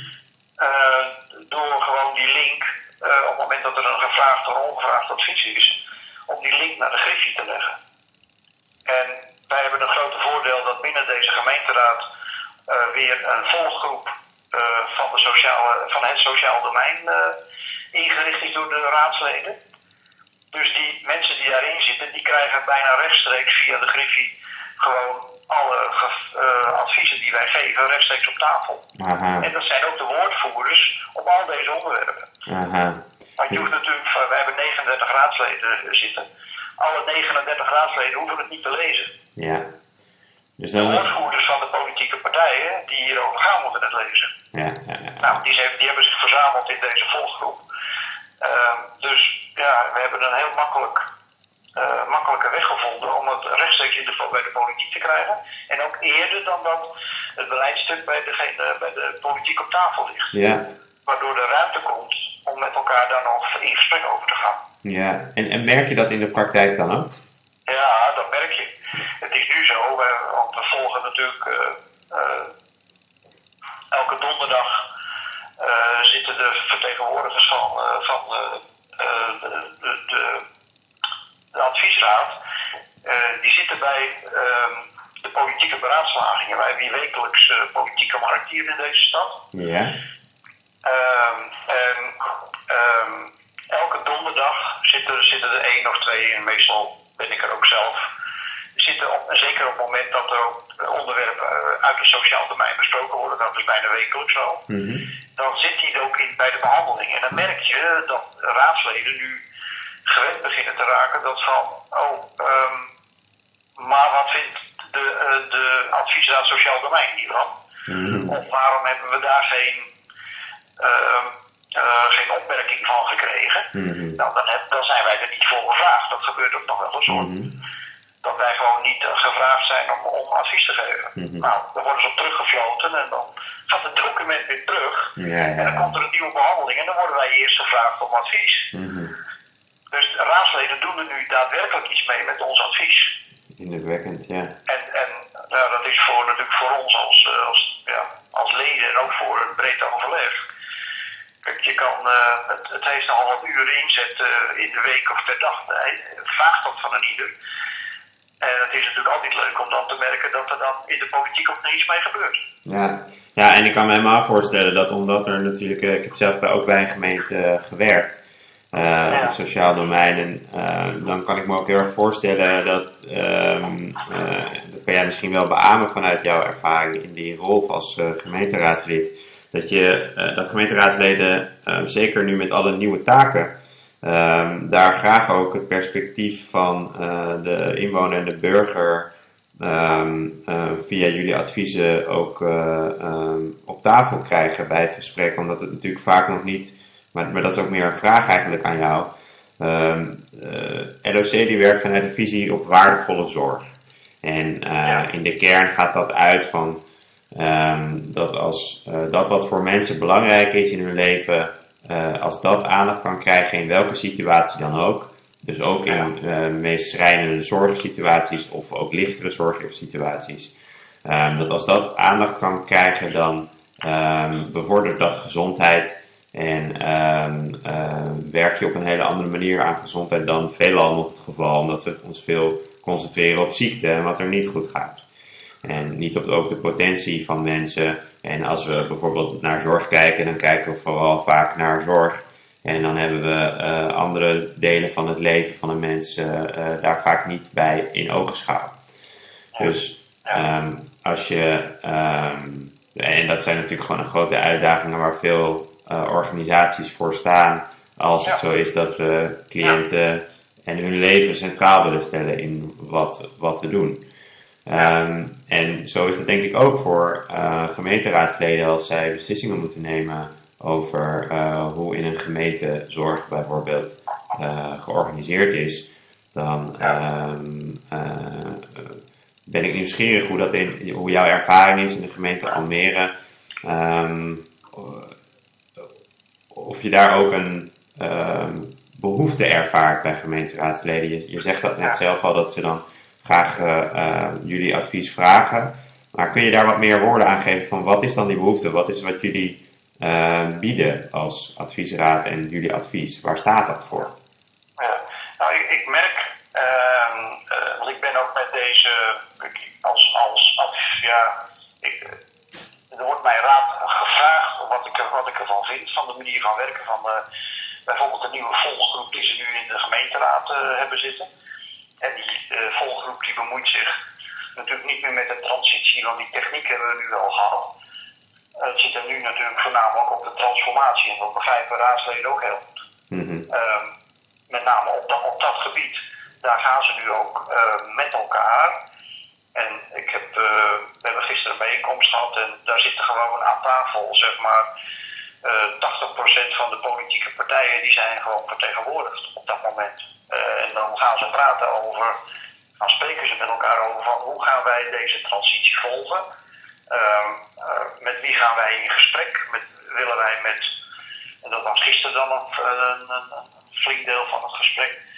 Eh, door gewoon die link, op het moment dat er een gevraagd of ongevraagd advies is, om die link naar de Griffie te leggen. En wij hebben een grote voordeel dat binnen deze gemeenteraad eh, weer een volggroep eh, van, de sociale, van het sociaal domein eh, ingericht is door de raadsleden. Dus die mensen die daarin zitten, die krijgen bijna rechtstreeks via de Griffie gewoon alle eh, adviezen die wij geven rechtstreeks op tafel. aha, En dat zijn ook de woordvoerders op al deze onderwerpen. aha. Want je hoeft natuurlijk, eh, we hebben 39 raadsleden zitten. Alle 39 raadsleden hoeven het niet te lezen. Ja. Dus De woordvoerders van de politieke partijen die hierover gaan moeten het lezen. Ja, ja, ja. Nou, die, zijn- die hebben zich verzameld in deze volggroep. Ehm, dus ja, we hebben een heel makkelijk, eh, makkelijke weg gevonden om het rechtstreeks in de, bij de politiek te krijgen. En ook eerder dan dat het beleidstuk bij, degene, bij de politiek op tafel ligt. Ja, Waardoor er ruimte komt om met elkaar daar nog in gesprek over te gaan. ja. En, en merk je dat in de praktijk dan ook? Ja, dat merk je. Het is nu zo, want we volgen natuurlijk eh, eh, elke donderdag zitten de vertegenwoordigers van, van de, de, de, de adviesraad. eh, die zitten bij ehm, de politieke beraadslagingen. Wij hebben hier wekelijks eh, politieke markt hier in deze stad. Ja. Ehm, en ehm, elke donderdag zitten, zitten er één of twee, en meestal ben ik er ook zelf, zitten op, zeker op het moment dat er ook onderwerpen eh, uit het sociaal domein besproken worden, dat is bijna wekelijks zo, Mhm. dan zit hij ook in, bij de behandeling. En dan merk je dat raadsleden nu gewend beginnen te raken dat van, oh, ehm, maar wat vindt de, uh, de adviesraad Sociaal Domein hiervan. Mm. Of waarom hebben we daar geen, uh, uh, geen opmerking van gekregen? Mm. Nou, dan, heb, dan, zijn wij er niet voor gevraagd. Dat gebeurt ook nog wel eens hoor. Mm. Dat wij gewoon niet uh, gevraagd zijn om, om advies te geven. Nou, dan worden ze op teruggefloten en dan gaat het document weer terug. Ja, ja. En dan komt er een nieuwe behandeling en dan worden wij eerst gevraagd om advies. Dus de raadsleden doen er nu daadwerkelijk iets mee met ons advies. Indrukwekkend, ja. En, en nou, dat is voor, natuurlijk voor ons als, eh, als, ja, als leden en ook voor een breed overleg. Kijk, je kan, uh, het, het heeft nogal wat uren inzet uh, in de week of per dag. Het vraagt dat van een ieder. En het is natuurlijk altijd leuk om dan te merken dat er dan in de politiek ook niets mee gebeurt. Ja. ja, en ik kan me helemaal voorstellen dat omdat er natuurlijk, ik heb zelf ook bij een gemeente gewerkt uh, het sociaal domein. En uh, dan kan ik me ook heel erg voorstellen dat, um, uh, dat kan jij misschien wel beamen vanuit jouw ervaring in die rol als gemeenteraadslid, dat, je, dat gemeenteraadsleden, ehm, zeker nu met alle nieuwe taken, um, daar graag ook het perspectief van de inwoner en de burger via jullie adviezen ook op tafel krijgen bij het gesprek, omdat het natuurlijk vaak nog niet maar, maar dat is ook meer een vraag eigenlijk aan jou. Um, uh, LOC die werkt vanuit een visie op waardevolle zorg. En uh, in de kern gaat dat uit van um, dat als uh, dat wat voor mensen belangrijk is in hun leven, als dat aandacht kan krijgen in welke situatie dan ook, dus ook in meest schrijnende zorgsituaties of ook lichtere zorgsituaties, um, dat als dat aandacht kan krijgen, dan bevordert dat gezondheid en um, werk je op een hele andere manier aan gezondheid dan veelal nog het geval, omdat we ons veel concentreren op ziekte en wat er niet goed gaat. En niet op ook de potentie van mensen. En als we bijvoorbeeld naar zorg kijken, dan kijken we vooral vaak naar zorg. En dan hebben we uh, andere delen van het leven van een mens uh, daar vaak niet bij in ogenschouw. Dus um, als je, um, en dat zijn natuurlijk gewoon een grote uitdagingen waar veel organisaties voor staan. Als het zo is dat we cliënten en hun leven centraal willen stellen in wat, wat we doen. Um, en zo is het denk ik ook voor uh, gemeenteraadsleden als zij beslissingen moeten nemen over uh, hoe in een gemeente zorg bijvoorbeeld uh, georganiseerd is. Dan um, ben ik nieuwsgierig hoe, dat in, hoe jouw ervaring is in de gemeente Almere. Um, of je daar ook een uh, behoefte ervaart bij gemeenteraadsleden. Je, je zegt dat net zelf al dat ze dan graag uh, jullie advies vragen. Maar kun je daar wat meer woorden aan geven van wat is dan die behoefte? Wat is wat jullie uh, bieden als adviesraad en jullie advies? Waar staat dat voor? Ja, nou, ik, ik merk, ehm, want ik ben ook met deze, als, als, als ja, ik, er wordt mij raad gevraagd wat ik, wat ik ervan vind, van de manier van werken van de, bijvoorbeeld de nieuwe volggroep die ze nu in de gemeenteraad uh, hebben zitten. En die uh, volggroep die bemoeit zich natuurlijk niet meer met de transitie, want die techniek hebben we nu wel gehad. Het zit er nu natuurlijk voornamelijk op de transformatie en dat begrijpen raadsleden ook heel goed. Mm -hmm. met name op dat, op dat gebied. Daar gaan ze nu ook met elkaar en ik heb, uh, we hebben gisteren een bijeenkomst gehad en daar zitten gewoon aan tafel, zeg maar, uh, 80% van de politieke partijen die zijn gewoon vertegenwoordigd op dat moment. Uh, en dan gaan ze praten over, dan spreken ze met elkaar over van hoe gaan wij deze transitie volgen. Uh, met wie gaan wij in gesprek? Met, willen wij met, en dat was gisteren dan een, een, een flink deel van het gesprek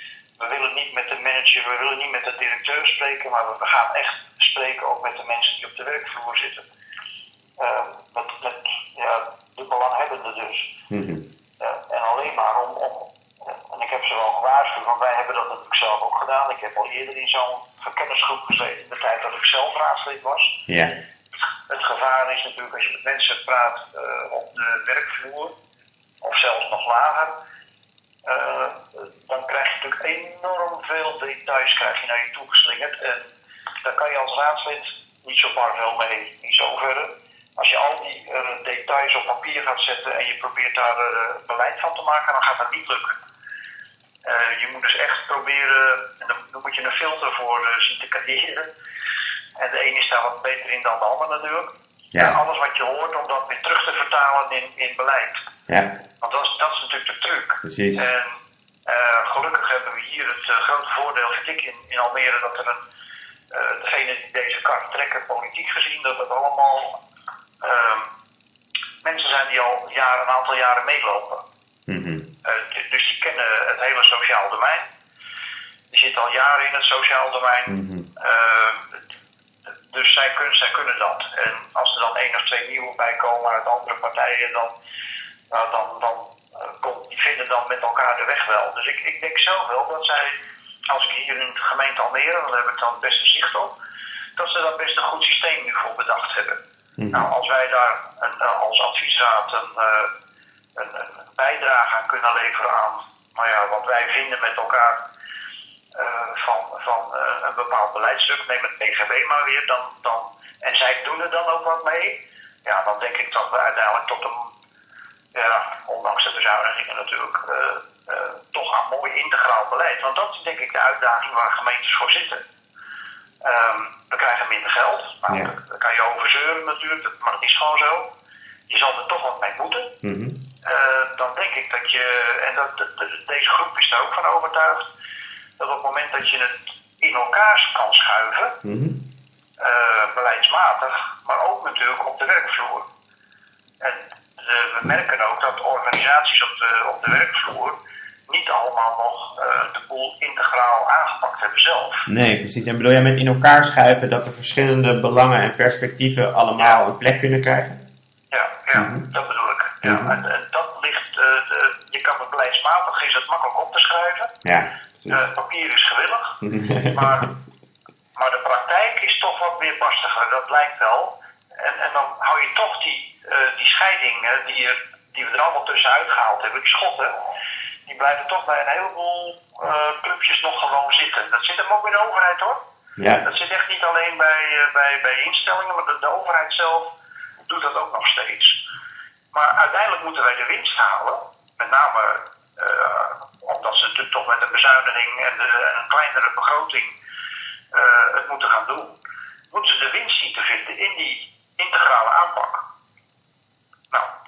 we willen niet met de manager, we willen niet met de directeur spreken, maar we gaan echt spreken ook met de mensen die op de werkvloer zitten. Uh, met, met ja, de belanghebbenden dus. Mm -hmm. uh, en alleen maar om, om, en ik heb ze wel gewaarschuwd, want wij hebben dat natuurlijk zelf ook gedaan. Ik heb al eerder in zo'n verkennisgroep gezeten, de tijd dat ik zelf raadslid was. Ja. Het gevaar is natuurlijk als je met mensen praat uh, op de werkvloer, of zelfs nog lager uh, dan krijg je natuurlijk enorm veel details krijg je naar je toegeslingerd. En daar kan je als raadslid niet zo bar veel mee in zoverre. Als je al die uh, details op papier gaat zetten en je probeert daar uh, beleid van te maken, dan gaat dat niet lukken. je moet dus echt proberen, en dan, moet je een filter voor zien te creëren. En de een is daar wat beter in dan de ander natuurlijk. Ja. En alles wat je hoort, om dat weer terug te vertalen in, in beleid. Ja, Want dat is, dat is natuurlijk de truc. precies. En eh, gelukkig hebben we hier het eh, grote voordeel, vind ik, in, in Almere, dat er een, eh degene die deze kar trekken, politiek gezien, dat het allemaal ehm, mensen zijn die al jaren, een aantal jaren meelopen. Mhm. Eh, dus die kennen het hele sociaal domein. Die zitten al jaren in het sociaal domein. Mhm. Eh, dus zij kunnen, zij kunnen dat. En als er dan één of twee nieuwe bij komen uit andere partijen, dan, nou, dan, dan eh, die vinden dan met elkaar de weg wel. Dus ik, ik denk zelf wel dat zij, als ik hier in de gemeente Almere, dan heb ik dan het beste zicht op, dat ze daar best een goed systeem nu voor bedacht hebben. Mhm. Nou, als wij daar een, eh, als adviesraad een, eh, een, een bijdrage aan kunnen leveren aan nou ja, wat wij vinden met elkaar eh, van, van een bepaald beleidstuk, neem het PGB maar weer, dan, dan, en zij doen er dan ook wat mee, ja, dan denk ik dat we uiteindelijk tot een, ja, ondanks de bezuinigingen natuurlijk, eh, toch een mooi integraal beleid. Want dat is denk ik de uitdaging waar gemeentes voor zitten. Ehm, we krijgen minder geld. Nou, Ja. daar- kan je over zeuren natuurlijk, maar dat is gewoon zo. Je zal er toch wat mee moeten. Mhm. Eh, dan denk ik dat je, en dat, deze groep is daar ook van overtuigd, dat op het moment dat je het in elkaar kan schuiven, Mhm. eh, beleidsmatig, maar ook natuurlijk op de werkvloer. En we merken ook dat organisaties op de, op de werkvloer niet allemaal nog eh, de boel integraal aangepakt hebben zelf. Nee, precies. En bedoel jij met in elkaar schuiven dat de verschillende belangen en perspectieven allemaal een plek kunnen krijgen? Ja, ja Mhm. dat bedoel ik. Ja, Mhm. en, en dat ligt, eh, de- je kan het beleidsmatig, is het makkelijk op te schrijven. Ja. Eh, papier is gewillig. Maar, maar de praktijk is toch wat meer barstiger, dat lijkt wel. En, en dan hou je toch die, eh, die scheidingen die, er, die we er allemaal tussenuit gehaald hebben, die schotten, die blijven toch bij een heleboel eh, clubjes nog gewoon zitten. Dat zit hem ook in de overheid hoor. ja. Dat zit echt niet alleen bij, eh, bij, bij instellingen, maar de, de overheid zelf doet dat ook nog steeds. Maar uiteindelijk moeten wij de winst halen, met name eh, omdat ze natuurlijk toch met een bezuiniging en, de, en een kleinere begroting eh, het moeten gaan doen, moeten ze de winst zien te vinden in die integrale aanpak.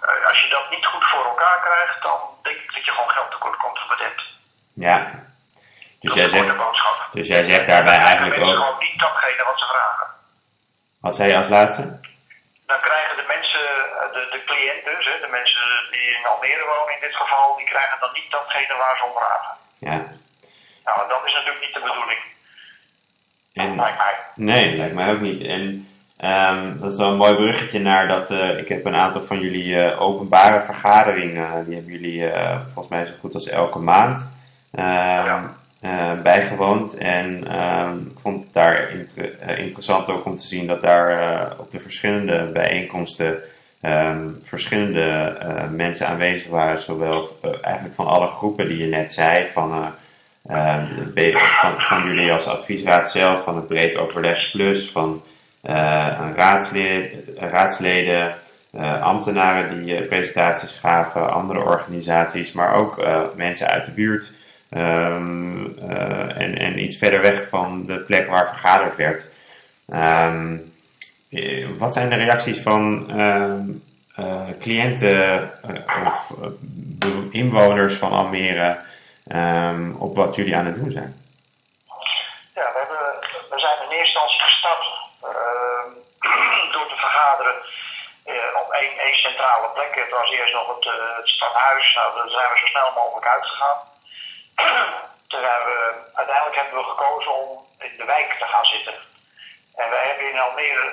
Eh, als je dat niet goed voor elkaar krijgt, dan denk ik dat je gewoon geld tekort komt voor het ja. Dus Dat jij zegt, dus jij zegt daarbij Dan krijgen eigenlijk mensen ook, gewoon niet datgene wat ze vragen. wat zei je als laatste? dan krijgen de mensen, eh, de, de cliënt dus, hè, de mensen die in Almere wonen in dit geval, die krijgen dan niet datgene waar ze om vragen. Ja. Nou, dat is natuurlijk niet de bedoeling. En, Lijkt mij. nee, lijkt mij ook niet. En ehm, dat is wel een mooi bruggetje naar dat, eh, ik heb een aantal van jullie eh, openbare vergaderingen, die hebben jullie eh, volgens mij zo goed als elke maand ehm, Ja. eh, bijgewoond. En ehm, ik vond het daar inter- eh, interessant ook om te zien dat daar eh, op de verschillende bijeenkomsten verschillende eh, mensen aanwezig waren, zowel eh, eigenlijk van alle groepen die je net zei, van, eh, eh, van, van jullie als adviesraad zelf, van het Breed Overleg Plus, van eh, raadslid, raadsleden, eh, ambtenaren die eh, presentaties gaven, andere organisaties, maar ook mensen uit de buurt ehm, eh, en, en iets verder weg van de plek waar vergaderd werd. Ehm, eh, wat zijn de reacties van ehm, eh, cliënten of inwoners van Almere op wat jullie aan het doen zijn? Ja, we, hebben, we zijn in eerste instantie gestart ehm, door te vergaderen eh, op één, centrale plek. Het was eerst nog het, eh, het stadhuis. Nou, daar zijn we zo snel mogelijk uitgegaan. Toen zijn we, uiteindelijk hebben we gekozen om in de wijk te gaan zitten. En wij hebben in Almere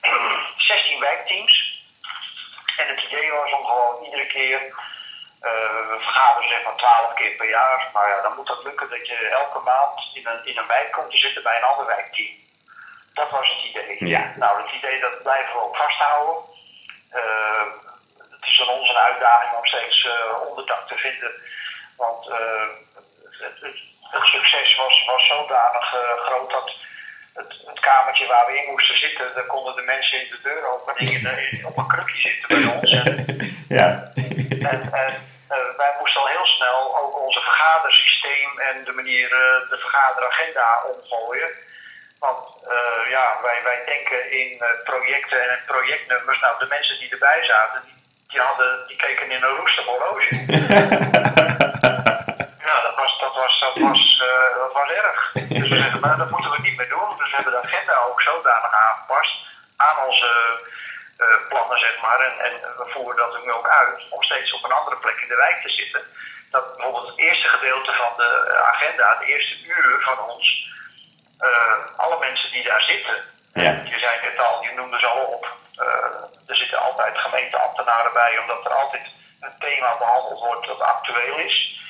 16 wijkteams. En het idee was om gewoon iedere keer, eh, we vergaderen zeg maar 12 keer per jaar, maar ja, dan moet dat lukken dat je elke maand in een, in een wijk komt te zitten bij een ander wijkteam. Dat was het idee. Ja. Nou, het idee dat blijven we ook vasthouden. Eh, het is aan ons een uitdaging om steeds eh, onderdak te vinden, want eh, het, het, het succes was, was zodanig eh, groot dat het, het kamertje waar we in moesten zitten, daar konden de mensen in de in- op een krukje zitten bij ons. En, ja. en, en eh, wij moesten al heel snel ook onze vergadersysteem en de manier, de vergaderagenda omgooien. Eh, ja, wij, wij denken in eh, projecten en projectnummers. Nou, de mensen die erbij zaten, die, die, hadden, die keken in een roestig horloge. ja, dat was, dat was, dat was, eh, dat was erg. Dus we zeggen, maar dat moeten we niet meer doen. Dus we hebben de agenda ook zodanig aangepast aan onze plannen, zeg maar. En, en we voeren dat nu ook uit om steeds op een andere plek in de wijk te zitten. Dat bijvoorbeeld het eerste gedeelte van de agenda, de eerste uur van ons, alle mensen die daar zitten. Ja. Je zei net al, je noemde ze al op. eh, er zitten altijd gemeenteambtenaren bij, omdat er altijd een thema behandeld wordt dat actueel is.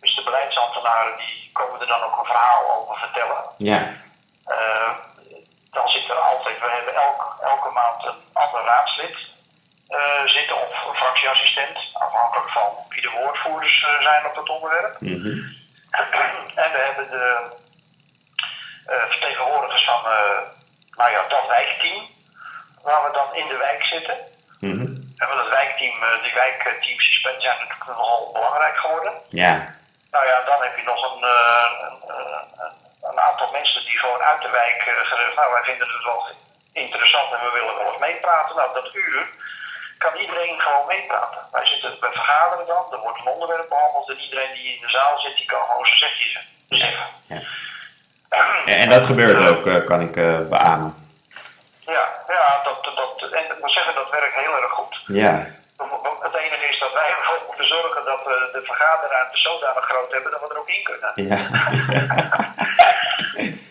Dus de beleidsambtenaren die komen er dan ook een verhaal over vertellen. Ja. Eh, dan zit er altijd, we hebben elk, elke maand een ander raadslid eh, zitten of een fractieassistent, afhankelijk van wie de woordvoerders eh, zijn op dat onderwerp. Mhm. en we hebben de eh, vertegenwoordigers van eh, nou ja, dat wijkteam, waar we dan in de wijk zitten. Mhm. En want het wijkteam, eh, die wijkteams die zijn natuurlijk nogal belangrijk geworden. Ja. Nou ja, dan heb je nog een, eh, een, eh, een aantal mensen die gewoon uit de wijk eh, gezegd nou wij vinden het wel interessant en we willen wel eens meepraten. Nou, dat uur kan iedereen gewoon meepraten. Wij zitten bij vergaderen dan, er wordt een onderwerp behandeld en iedereen die in de zaal zit, die kan gewoon zijn zegje zeggen. En dat gebeurt ook, eh, kan ik eh, beamen. Ja, ja dat, dat, en ik moet zeggen, dat werkt heel erg goed. Ja. Het enige is dat wij ervoor moeten zorgen dat we de vergaderruimte zodanig groot hebben dat we er ook in kunnen. Ja.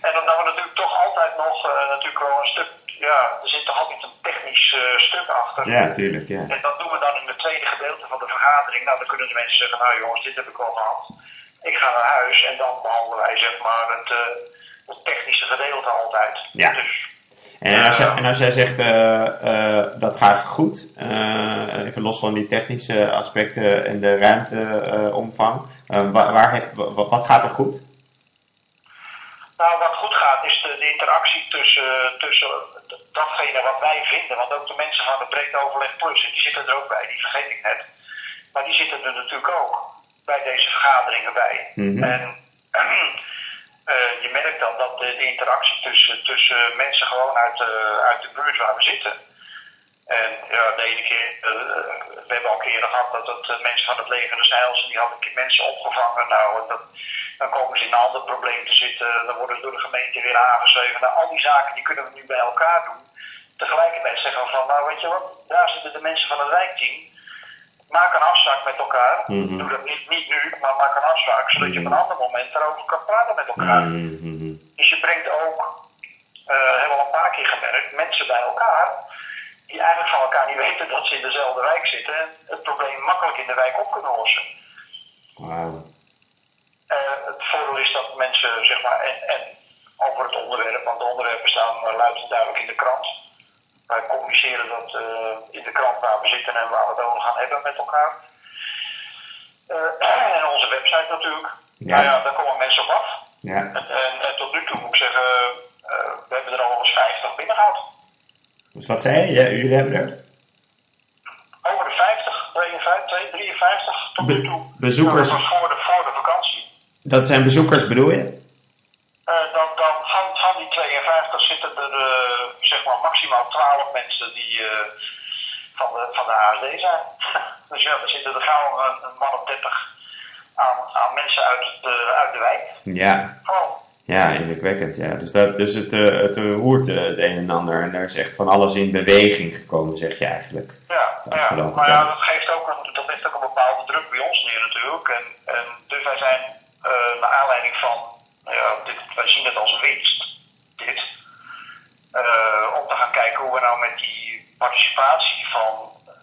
En omdat we natuurlijk toch altijd nog eh, natuurlijk wel een stuk, ja, er zit toch altijd een technisch eh, stuk achter. ja, tuurlijk, ja. En dat doen we dan in het tweede gedeelte van de vergadering. Nou, dan kunnen de mensen zeggen, nou jongens, dit heb ik wel gehad. Ik ga naar huis en dan behandelen wij zeg maar het, eh, het technische gedeelte altijd. Ja. Dus, En als, jij- en als jij zegt eh, eh, dat gaat goed, eh, even los van die technische aspecten en de ruimteomvang, eh, waar, waar wat gaat er goed? nou, wat goed gaat is de, de interactie tussen, tussen datgene wat wij vinden. Want ook de mensen van het breed overleg plus, en die zitten er ook bij, die vergeet ik net. Maar die zitten er natuurlijk ook bij deze vergaderingen bij. Mhm. En eh, je merkt dan dat de, interactie tussen, tussen mensen gewoon uit de, uit de buurt waar we zitten. En ja, de ene keer, eh, we hebben al keren gehad dat eh, mensen van het leger des en die hadden mensen opgevangen. Nou, dat, dan komen ze in een ander probleem te zitten, dan worden ze door de gemeente weer aangeschreven. Nou, al die zaken die kunnen we nu bij elkaar doen. Tegelijkertijd zeggen we van, nou weet je wat, daar zitten de mensen van het wijkteam. Maak een afspraak met elkaar. Mhm. Doe dat niet, niet nu, maar maak een afspraak, zodat je op een ander moment erover kan praten met elkaar. Mhm. Dus je brengt ook, eh hebben we al een paar keer gemerkt, mensen bij elkaar die eigenlijk van elkaar niet weten dat ze in dezelfde wijk zitten en het probleem makkelijk in de wijk op kunnen lossen. Eh, het voordeel is dat mensen, zeg maar, en, en over het onderwerp, want de onderwerpen staan uh, luid en duidelijk in de krant. Wij communiceren dat eh, in de krant waar we zitten en waar we het over gaan hebben met elkaar. Eh, en onze website natuurlijk. Ja. Nou ja, daar komen mensen op af. Ja. En, en, en tot nu toe moet ik zeggen, eh, we hebben er al eens 50 binnengehaald. Dus wat zei je? Ja, jullie hebben er? Over de 50, 52, 53 tot nu toe. bezoekers. Dat was voor de, voor de vakantie. Dat zijn bezoekers bedoel je? Dan, maximaal 12 mensen die eh, van, de, van de ASD zijn. dus ja, er zitten er gauw een, een man of 30 aan, aan mensen uit, de, uit de wijk. Ja. Gewoon. Ja, indrukwekkend. Ja. Dus, dat, dus het, eh, het roert eh, het een en ander en er is echt van alles in beweging gekomen, zeg je eigenlijk. Ja, ja. maar ja, dat geeft ook een, dat heeft ook een bepaalde druk bij ons neer natuurlijk. En, en dus wij zijn eh naar aanleiding van, nou ja, dit, wij zien het als winst, dit. eh, om te gaan kijken hoe we nou met die participatie van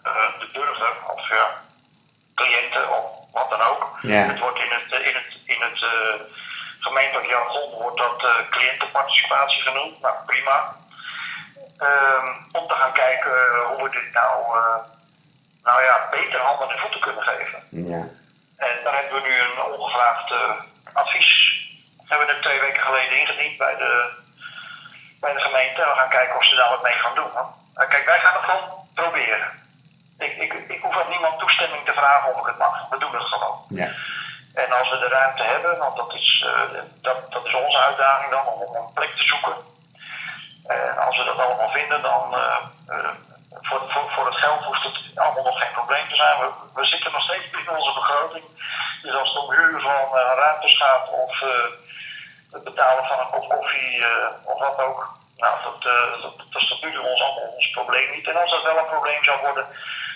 eh, de burger, of ja, cliënten of wat dan ook. Ja. Het wordt in het, in het, in het eh, gemeentelijk jargon wordt dat eh, cliëntenparticipatie genoemd. Nou, prima. Ehm, om te gaan kijken hoe we dit nou, nou ja, beter handen en voeten kunnen geven. Ja. En daar hebben we nu een ongevraagd advies. Hebben we er twee weken geleden ingediend bij de, bij de gemeente. En we gaan kijken of ze daar wat mee gaan doen. Uh, kijk, wij gaan het gewoon proberen. Ik, ik, ik hoef aan niemand toestemming te vragen of ik het mag. We doen het gewoon. Ja. En als we de ruimte hebben, want dat is, eh, dat, dat is onze uitdaging dan, om om een plek te zoeken. En als we dat allemaal vinden, dan voor, voor, voor het geld hoeft het allemaal nog geen probleem te zijn. We, we zitten nog steeds binnen onze begroting. Dus als het om huur van ruimtes gaat of het betalen van een kop koffie of wat ook, nou, dat, dat, dat is tot nu ons allemaal ons probleem niet. En als dat wel een probleem zou worden,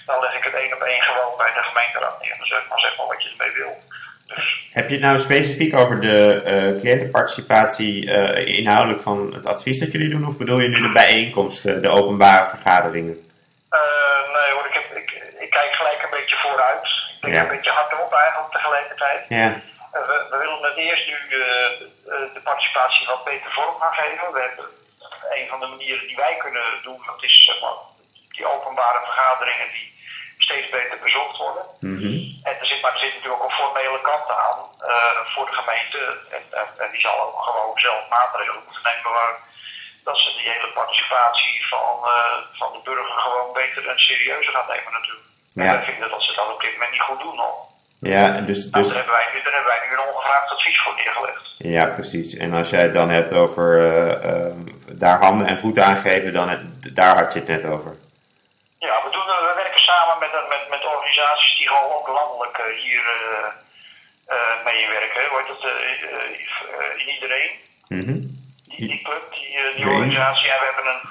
dan leg ik het één op één gewoon bij de gemeenteraad neer. Dan zeg maar, zeg maar wat je ermee wil. Dus. Heb je het nou specifiek over de uh, cliëntenparticipatie uh, inhoudelijk van het advies dat jullie doen? Of bedoel je nu de bijeenkomsten, de openbare vergaderingen? Uh, nee hoor, ik, heb, ik, ik, kijk gelijk een beetje vooruit. Ik denk ja. een beetje hardop eigenlijk tegelijkertijd. Ja. We, we, willen het eerst nu de participatie wat beter vorm gaan geven. We hebben een van de manieren die wij kunnen doen, dat is zeg maar, die openbare vergaderingen die steeds beter bezocht worden. Mm -hmm. En er zit, maar er zit natuurlijk ook een formele kant aan uh, voor de gemeente. En, en, en, die zal ook gewoon zelf maatregelen moeten nemen waar dat ze die hele participatie van, uh, van de burger gewoon beter en serieuzer gaan nemen natuurlijk. Ja. En wij vinden dat ze dat op dit moment niet goed doen nog. Ja, dus, Nou, dus daar, hebben wij, nu- daar hebben wij nu een ongevraagd advies voor neergelegd. ja, precies. En als jij het dan hebt over eh, eh, daar handen en voeten aan geven, dan het- daar had je het net over. Ja, we, doen, we werken samen met, met, met organisaties die gewoon ook landelijk eh, hier eh eh, meewerken. Hoe heet dat? eh, eh, in iedereen. Mhm. Die, die club, die, eh, die Nee. organisatie. En we hebben een,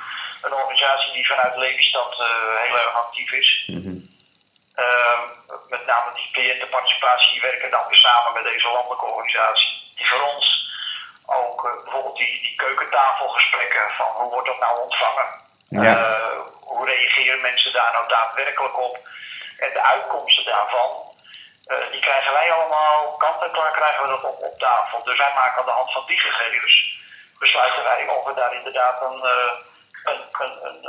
een organisatie die vanuit Lelystad eh, heel erg actief is. Mhm. Ehm, met name die cliëntenparticipatie, die werken dan weer samen met deze landelijke organisatie. Die voor ons ook eh, bijvoorbeeld die, die keukentafelgesprekken van hoe wordt dat nou ontvangen? Ja. Eh, hoe reageren mensen daar nou daadwerkelijk op? En de uitkomsten daarvan, eh, die krijgen wij allemaal kant en klaar krijgen we dat op, op tafel. Dus wij maken aan de hand van die gegevens besluiten wij of we daar inderdaad een, een, een, een,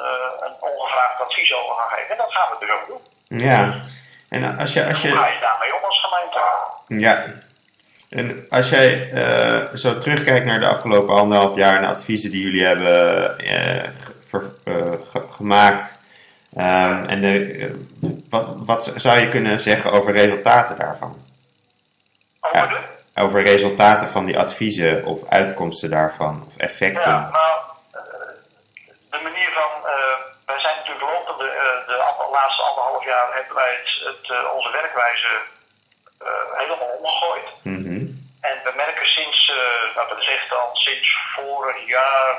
een ongevraagd advies over gaan geven. En dat gaan we dus ook doen. Ja. En als je, als Hoe ga je, je daarmee om als gemeente? ja. En als jij eh, zo terugkijkt naar de afgelopen anderhalf jaar en de adviezen die jullie hebben eh, ver- eh, ge- gemaakt, ehm, en de, wat, wat zou je kunnen zeggen over resultaten daarvan? Over Ja. Over resultaten van die adviezen of uitkomsten daarvan of effecten? Ja, nou, de manier van, eh, wij zijn natuurlijk lopend de, eh, de ander- laatste anderhalf jaar hebben wij het, het, eh, onze werkwijze eh, helemaal omgegooid. Mhm. En we merken sinds, eh, nou dat is echt al sinds vorig jaar,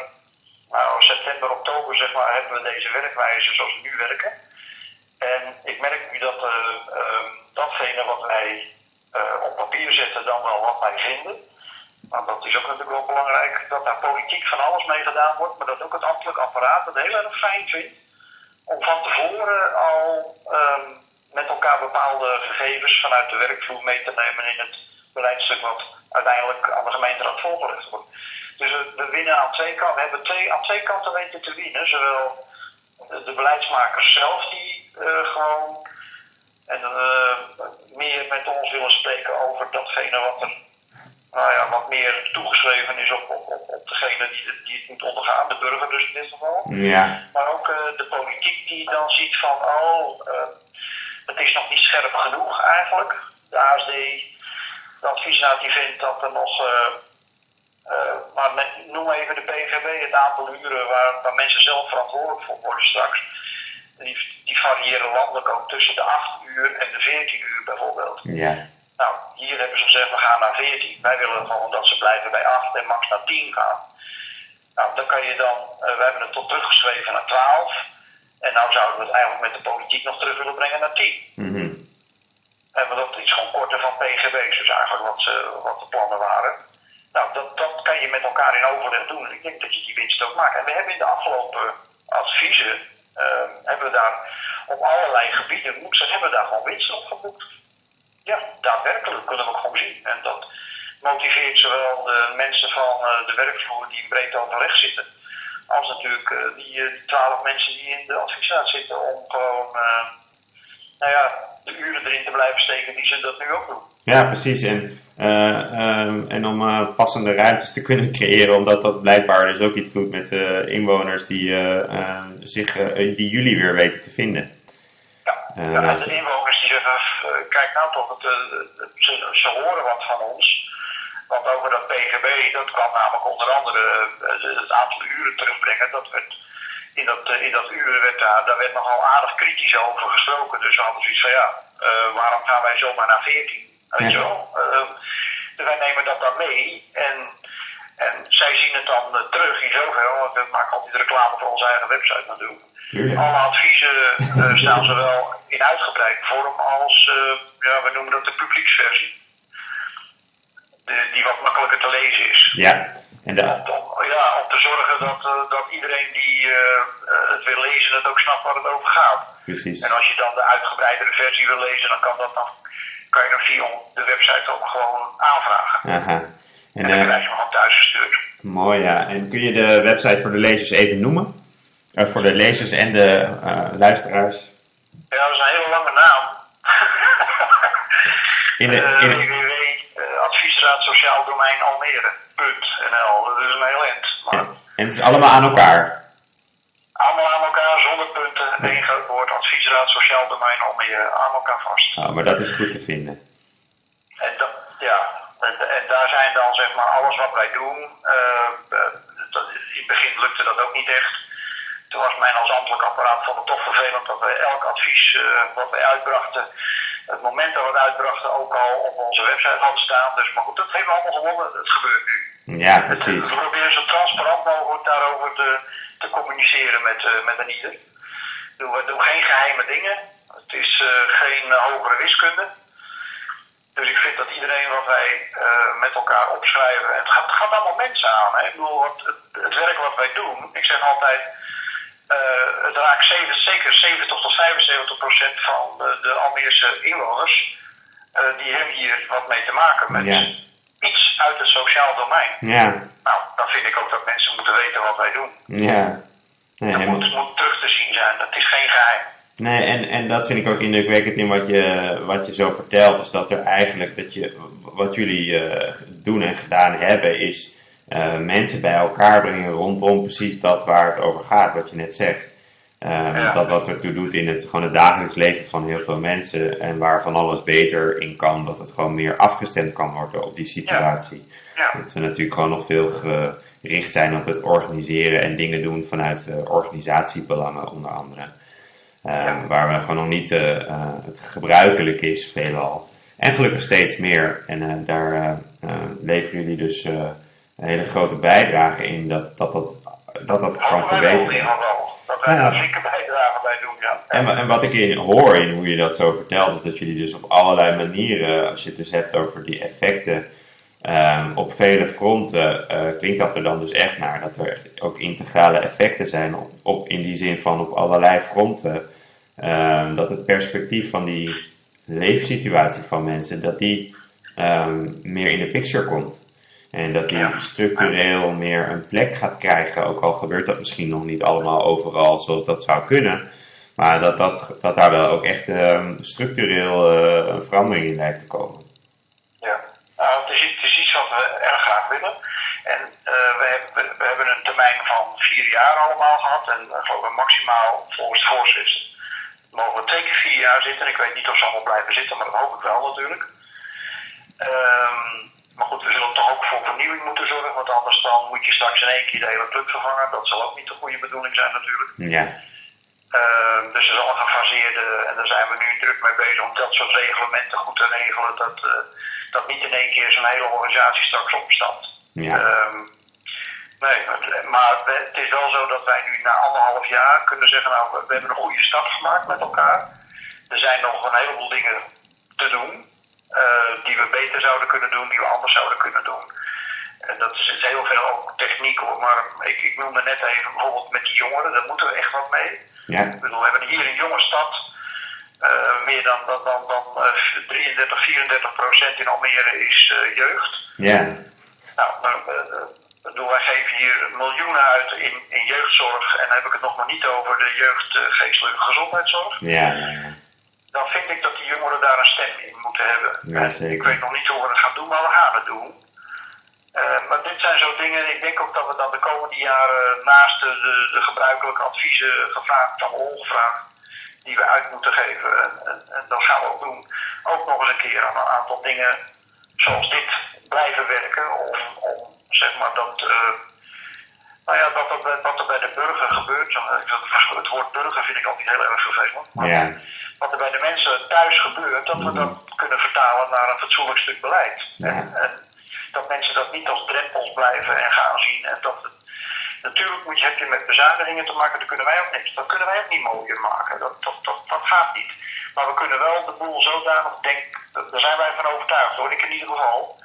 nou september, oktober zeg maar, hebben we deze werkwijze zoals we nu werken. En ik merk nu dat eh, ehm, datgene wat wij op papier zetten dan wel wat wij vinden. Want dat is ook natuurlijk wel belangrijk, dat daar politiek van alles mee gedaan wordt, maar dat ook het ambtelijk apparaat het heel erg fijn vindt om van tevoren al ehm, met elkaar bepaalde gegevens vanuit de werkvloer mee te nemen in het beleidstuk wat uiteindelijk aan de gemeenteraad voorgelegd wordt. Dus we, winnen aan twee kanten. We hebben twee, aan twee kanten weten te winnen. Zowel de, beleidsmakers zelf die eh, gewoon en, eh, meer met ons willen spreken over datgene wat er nou ja, wat meer toegeschreven is op, op, op, op degene die, het- die het moet ondergaan, de burger dus in dit geval. Ja. Maar ook eh, de politiek die dan ziet van, oh, eh, het is nog niet scherp genoeg eigenlijk. De ASD, de adviesraad die vindt dat er nog, eh, maar met, noem even de PVB, het aantal uren waar, waar mensen zelf verantwoordelijk voor worden straks. Die, die variëren landelijk ook tussen de 8 uur en de 14 uur bijvoorbeeld. Ja. Nou, hier hebben ze gezegd, we gaan naar 14. Wij willen gewoon dat ze blijven bij 8 en max naar 10 gaan. Nou, dan kan je dan, eh, we hebben het tot teruggeschreven naar 12. En nou zouden we het eigenlijk met de politiek nog terug willen brengen naar 10. Mhm. En we dat iets gewoon korter van PGB's, dus eigenlijk wat, ze, wat de plannen waren. Nou, dat, dat kan je met elkaar in overleg doen. En ik denk dat je die winst ook maakt. En we hebben in de afgelopen adviezen, eh, hebben we daar op allerlei gebieden, moet zeggen, hebben we daar gewoon winst op geboekt. Ja, daadwerkelijk kunnen we ook gewoon zien. En dat motiveert zowel de mensen van eh, de werkvloer die in breed overleg zitten, als natuurlijk eh, die eh, die twaalf mensen die in de adviesraad zitten om gewoon, nou ja, de uren erin te blijven steken die ze dat nu ook doen. Ja, precies. En, eh, ehm, en om passende ruimtes te kunnen creëren, omdat dat blijkbaar dus ook iets doet met de inwoners die, zich, die jullie weer weten te vinden. Eh, ja, en de inwoners die zeggen, eh, kijk nou toch, het, eh, ze, ze horen wat van ons. Want over dat PGB, dat kwam namelijk onder andere uh, het aantal uren terugbrengen. Dat werd, in, dat, uh, in dat uren werd daar, daar werd nogal aardig kritisch over gesproken. Dus we hadden zoiets van ja, uh, waarom gaan wij zomaar naar 14? Weet je wel? dus wij nemen dat dan mee. En, en zij zien het dan terug in zoverre, want we maken altijd reclame voor onze eigen website natuurlijk. Alle adviezen staan zowel in uitgebreid vorm als, ja, we noemen dat de publieksversie die wat makkelijker te lezen is. Ja. En de... om, ja, om te zorgen dat, uh, dat iedereen die het wil lezen, het ook snapt waar het over gaat. Precies. En als je dan de uitgebreidere versie wil lezen, dan kan, dat dan, kan je dan via de website ook gewoon aanvragen. Aha. En, en dan krijg je hem gewoon thuis gestuurd. Mooi ja. En kun je de website voor de lezers even noemen? Voor de lezers en de luisteraars? Ja, dat is een hele lange naam. in de, in de adviesraad Sociaal Domein Almere.nl. Dat is een heel eind. Maar... En het is allemaal aan elkaar? Allemaal aan elkaar, zonder punten. Eén groot woord, adviesraad Sociaal Domein Almere, aan elkaar vast. Oh, maar dat is goed te vinden. En dat, ja, en, en, daar zijn dan zeg maar alles wat wij doen. Uh, dat, in het begin lukte dat ook niet echt. Toen was mijn als ambtelijk apparaat van het toch vervelend dat wij elk advies uh, wat wij uitbrachten het moment dat we het uitbrachten ook al op onze website hadden staan. Dus, maar goed, dat hebben we allemaal gewonnen. Het gebeurt nu. Ja, precies. We proberen zo transparant mogelijk daarover te, te communiceren met, uh, met een ieder. We doen geen geheime dingen. Het is geen hogere wiskunde. Dus ik vind dat iedereen wat wij met elkaar opschrijven. Het gaat, het gaat allemaal mensen aan. Hè? Ik bedoel, het, het werk wat wij doen. Ik zeg altijd. Uh, het raakt zeven, zeker 70 tot 75 procent van de, de Almeerse inwoners. Uh, die hebben hier wat mee te maken met Ja. iets uit het sociaal domein. Ja, Nou, dan vind ik ook dat mensen moeten weten wat wij doen. ja. Nee, Dat moet, moet terug te zien zijn, dat is geen geheim. Nee, en, en dat vind ik ook indrukwekkend in wat je, wat je zo vertelt. Is dat er eigenlijk, dat je, wat jullie eh, doen en gedaan hebben, is eh, mensen bij elkaar brengen rondom precies dat waar het over gaat, wat je net zegt. Eh, Ja. Dat wat ertoe doet in het, gewoon het dagelijks leven van heel veel mensen en waar van alles beter in kan, dat het gewoon meer afgestemd kan worden op die situatie. Ja, Dat we natuurlijk gewoon nog veel gericht zijn op het organiseren en dingen doen vanuit eh, organisatiebelangen onder andere. Waar we gewoon nog niet het gebruikelijk is, veelal. En gelukkig steeds meer. En daar leveren jullie dus een hele grote bijdrage in dat dat, dat, dat, dat kan verbeteren. Dat wij daar zeker bijdrage bij doen, ja. En, en wat ik in, hoor in hoe je dat zo vertelt, is dat jullie dus op allerlei manieren, als je het dus hebt over die effecten, ehm, op vele fronten, eh, klinkt dat er dan dus echt naar dat er ook integrale effecten zijn, op, op, in die zin van op allerlei fronten. Ehm, dat het perspectief van die leefsituatie van mensen, dat die ehm, meer in de picture komt. En dat die Ja. structureel meer een plek gaat krijgen, ook al gebeurt dat misschien nog niet allemaal overal zoals dat zou kunnen. Maar dat, dat, dat daar wel ook echt ehm, structureel eh, een verandering in lijkt te komen. Ja, nou, het, is, iets- het is iets wat we erg graag willen. En eh, we, hebben, we hebben een termijn van vier jaar allemaal gehad. En uh, geloof ik maximaal volgens het voorschrift mogen we twee keer vier jaar zitten. Ik weet niet of ze allemaal blijven zitten, maar dat hoop ik wel natuurlijk. Ehm, maar goed, we zullen toch ook voor vernieuwing moeten zorgen. Want anders dan moet je straks in één keer de hele club vervangen. Dat zal ook niet de goede bedoeling zijn natuurlijk. Ja, Ehm, dus er zal een gefaseerde, en daar zijn we nu druk mee bezig om dat soort reglementen goed te regelen. Dat, eh, dat niet in één keer zo'n hele organisatie straks opstapt. ja, Ehm, nee, maar het is wel zo dat wij nu na anderhalf jaar kunnen zeggen, nou, we- we hebben een goede start gemaakt met elkaar. Er zijn nog een heleboel dingen te doen, eh, die we beter zouden kunnen doen, die we anders zouden kunnen doen. En dat is heel veel ook techniek hoor, maar ik, ik noemde net even bijvoorbeeld met die jongeren, daar moeten we echt wat mee. ja, Ik bedoel, we hebben hier een jonge stad. eh, meer dan, dan, dan, dan eh, 33, 34 procent in Almere is eh, jeugd. ja, Nou, eh, eh, ik bedoel, wij geven hier miljoenen uit in, in jeugdzorg. En dan heb ik het nog maar niet over de jeugdgeestelijke gezondheidszorg. ja, ja, ja. Dan vind ik dat die jongeren daar een stem in moeten hebben. Ja, En zeker. Ik weet nog niet hoe we het gaan doen, maar we gaan het doen. Eh, maar dit zijn zo dingen, ik denk ook dat we dan de komende jaren naast de, de, de gebruikelijke adviezen gevraagd, van ongevraagd, die we uit moeten geven, en, en, en dat gaan we ook doen, ook nog eens een keer aan een aantal dingen zoals dit blijven werken om, om zeg maar dat, uh, nou ja, dat, er, wat er bij de burger gebeurt, het woord burger vind ik altijd heel erg vervelend, maar Ja. Wat er bij de mensen thuis gebeurt, dat we dat kunnen vertalen naar een fatsoenlijk stuk beleid. Ja. En, en dat mensen dat niet als drempels blijven en gaan zien en dat het, Natuurlijk moet je, heb je met bezuinigingen te maken, dat kunnen wij ook niks. Dat kunnen wij ook niet mooier maken. Dat, dat, dat, dat gaat niet. Maar we kunnen wel de boel zodanig, denk, daar zijn wij van overtuigd hoor, ik in ieder geval.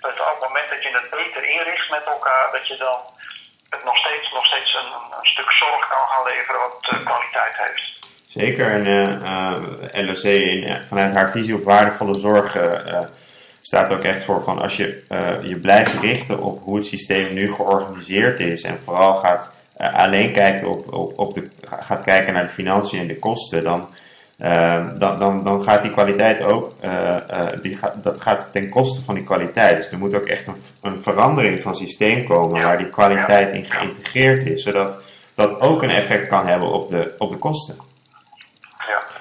Dat op het moment dat je het beter inricht met elkaar, dat je dan het nog steeds, nog steeds een, een stuk zorg kan gaan leveren wat uh, kwaliteit heeft. Zeker, en uh, LOC in, vanuit haar visie op waardevolle zorg staat ook echt voor van als je je blijft richten op hoe het systeem nu georganiseerd is en vooral gaat alleen kijkt op, op, op de, gaat kijken naar de financiën en de kosten, dan, uh, dan, dan, dan gaat die kwaliteit ook, die gaat, dat gaat ten koste van die kwaliteit. Dus er moet ook echt een, een verandering van systeem komen Ja. waar die kwaliteit in geïntegreerd is, zodat dat ook een effect kan hebben op de, op de kosten.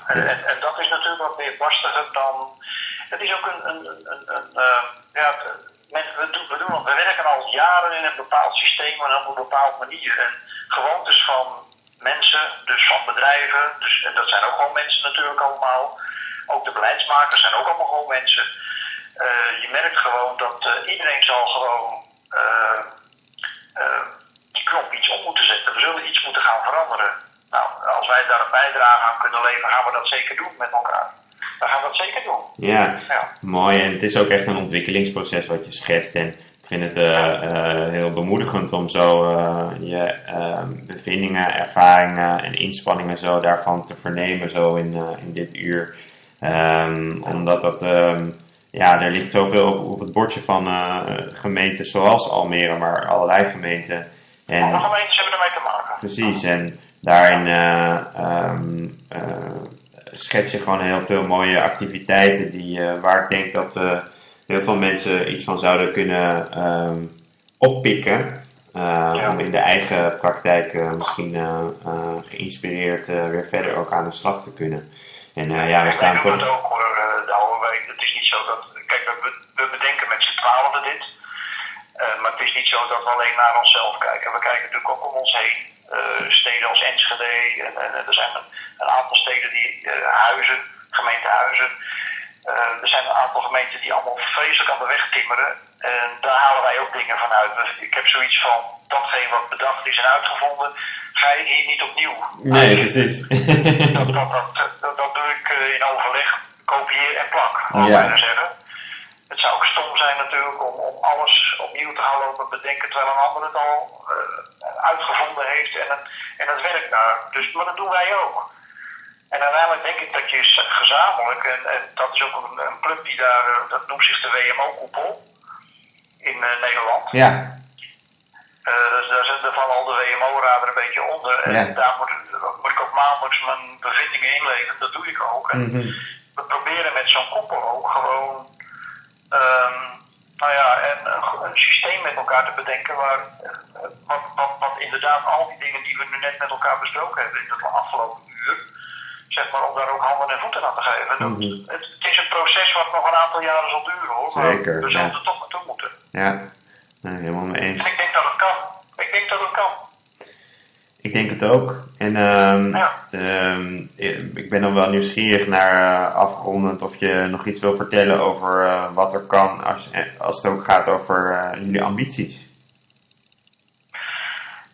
En, Ja. En, en dat is natuurlijk wat meer lastiger dan. Het is ook een. een, een, een eh, ja, we, doen, we, doen, we werken al jaren in een bepaald systeem en op een bepaald manier. En gewoontes van mensen, dus van bedrijven, dus, en dat zijn ook gewoon mensen natuurlijk allemaal. Ook de beleidsmakers zijn ook allemaal gewoon mensen. Eh, je merkt gewoon dat eh, iedereen zal gewoon die knop iets om moeten zetten. We zullen iets moeten gaan veranderen. Nou, als wij daar een bijdrage aan kunnen leveren, gaan we dat zeker doen met elkaar. Dan gaan we dat zeker doen. Ja, Ja. mooi. En het is ook echt een ontwikkelingsproces wat je schetst. En ik vind het eh, eh, heel bemoedigend om zo eh, je eh, bevindingen, ervaringen en inspanningen zo daarvan te vernemen zo in, in dit uur. Ehm, omdat dat, ehm, ja, er ligt zoveel op, op het bordje van gemeenten zoals Almere, maar allerlei gemeenten. En, Alle gemeentes hebben ermee te maken. Precies, en daarin eh, schets je gewoon heel veel mooie activiteiten die, eh, waar ik denk dat heel veel mensen iets van zouden kunnen ehm, oppikken. Ja. Om in de eigen praktijk misschien geïnspireerd weer verder ook aan de slag te kunnen. En eh, ja, we staan wij doen het toch. ook hoor, uh, Douwe. Wij- Het is niet zo dat. Kijk, we, we bedenken met z'n twaalfde dit. Eh, maar het is niet zo dat we alleen naar onszelf kijken. We kijken natuurlijk ook om ons heen. Eh, steden als Enschede. En, er zijn een, een aantal steden die eh, huizen, gemeentehuizen. Eh, er zijn een aantal gemeenten die allemaal vreselijk aan de weg timmeren. En daar halen wij ook dingen van uit. Dus ik heb zoiets van datgene wat bedacht is en uitgevonden. Ga je hier niet opnieuw. Nee, precies. Dat, dat, dat, dat, dat doe ik in overleg, kopieer en plak, laat ik zeggen. Het zou ook stom zijn natuurlijk om, om alles opnieuw te gaan lopen bedenken terwijl een ander het al eh, uitgevonden heeft en het, en het werkt daar. Dus, maar dat doen wij ook. En uiteindelijk denk ik dat je gezamenlijk, en, en dat is ook een, een club die daar, eh, dat noemt zich de WMO-koepel in eh, Nederland. ja, dus daar zitten van al de WMO-raden een beetje onder. En Ja. daar moet, moet ik ook maandelijks mijn bevindingen inleveren. Dat doe ik ook. En Mhm. we proberen met zo'n koppel ook gewoon ehm, nou ja, een, een, een systeem met elkaar te bedenken waar wat, wat, wat inderdaad al die dingen die we nu net met elkaar besproken hebben in het afgelopen uur, zeg maar om daar ook handen en voeten aan te geven. Mhm. het, het is een proces wat nog een aantal jaren zal duren hoor. maar Zeker, we zullen ja. er toch naartoe moeten. ja. Nee, helemaal mee eens. En ik denk dat het kan. Ik denk dat het kan. Ik denk het ook. En ehm, Ja. ehm, ik ben dan wel nieuwsgierig naar uh, afrondend of je nog iets wil vertellen over uh, wat er kan als, als het ook gaat over uh, jullie ambities.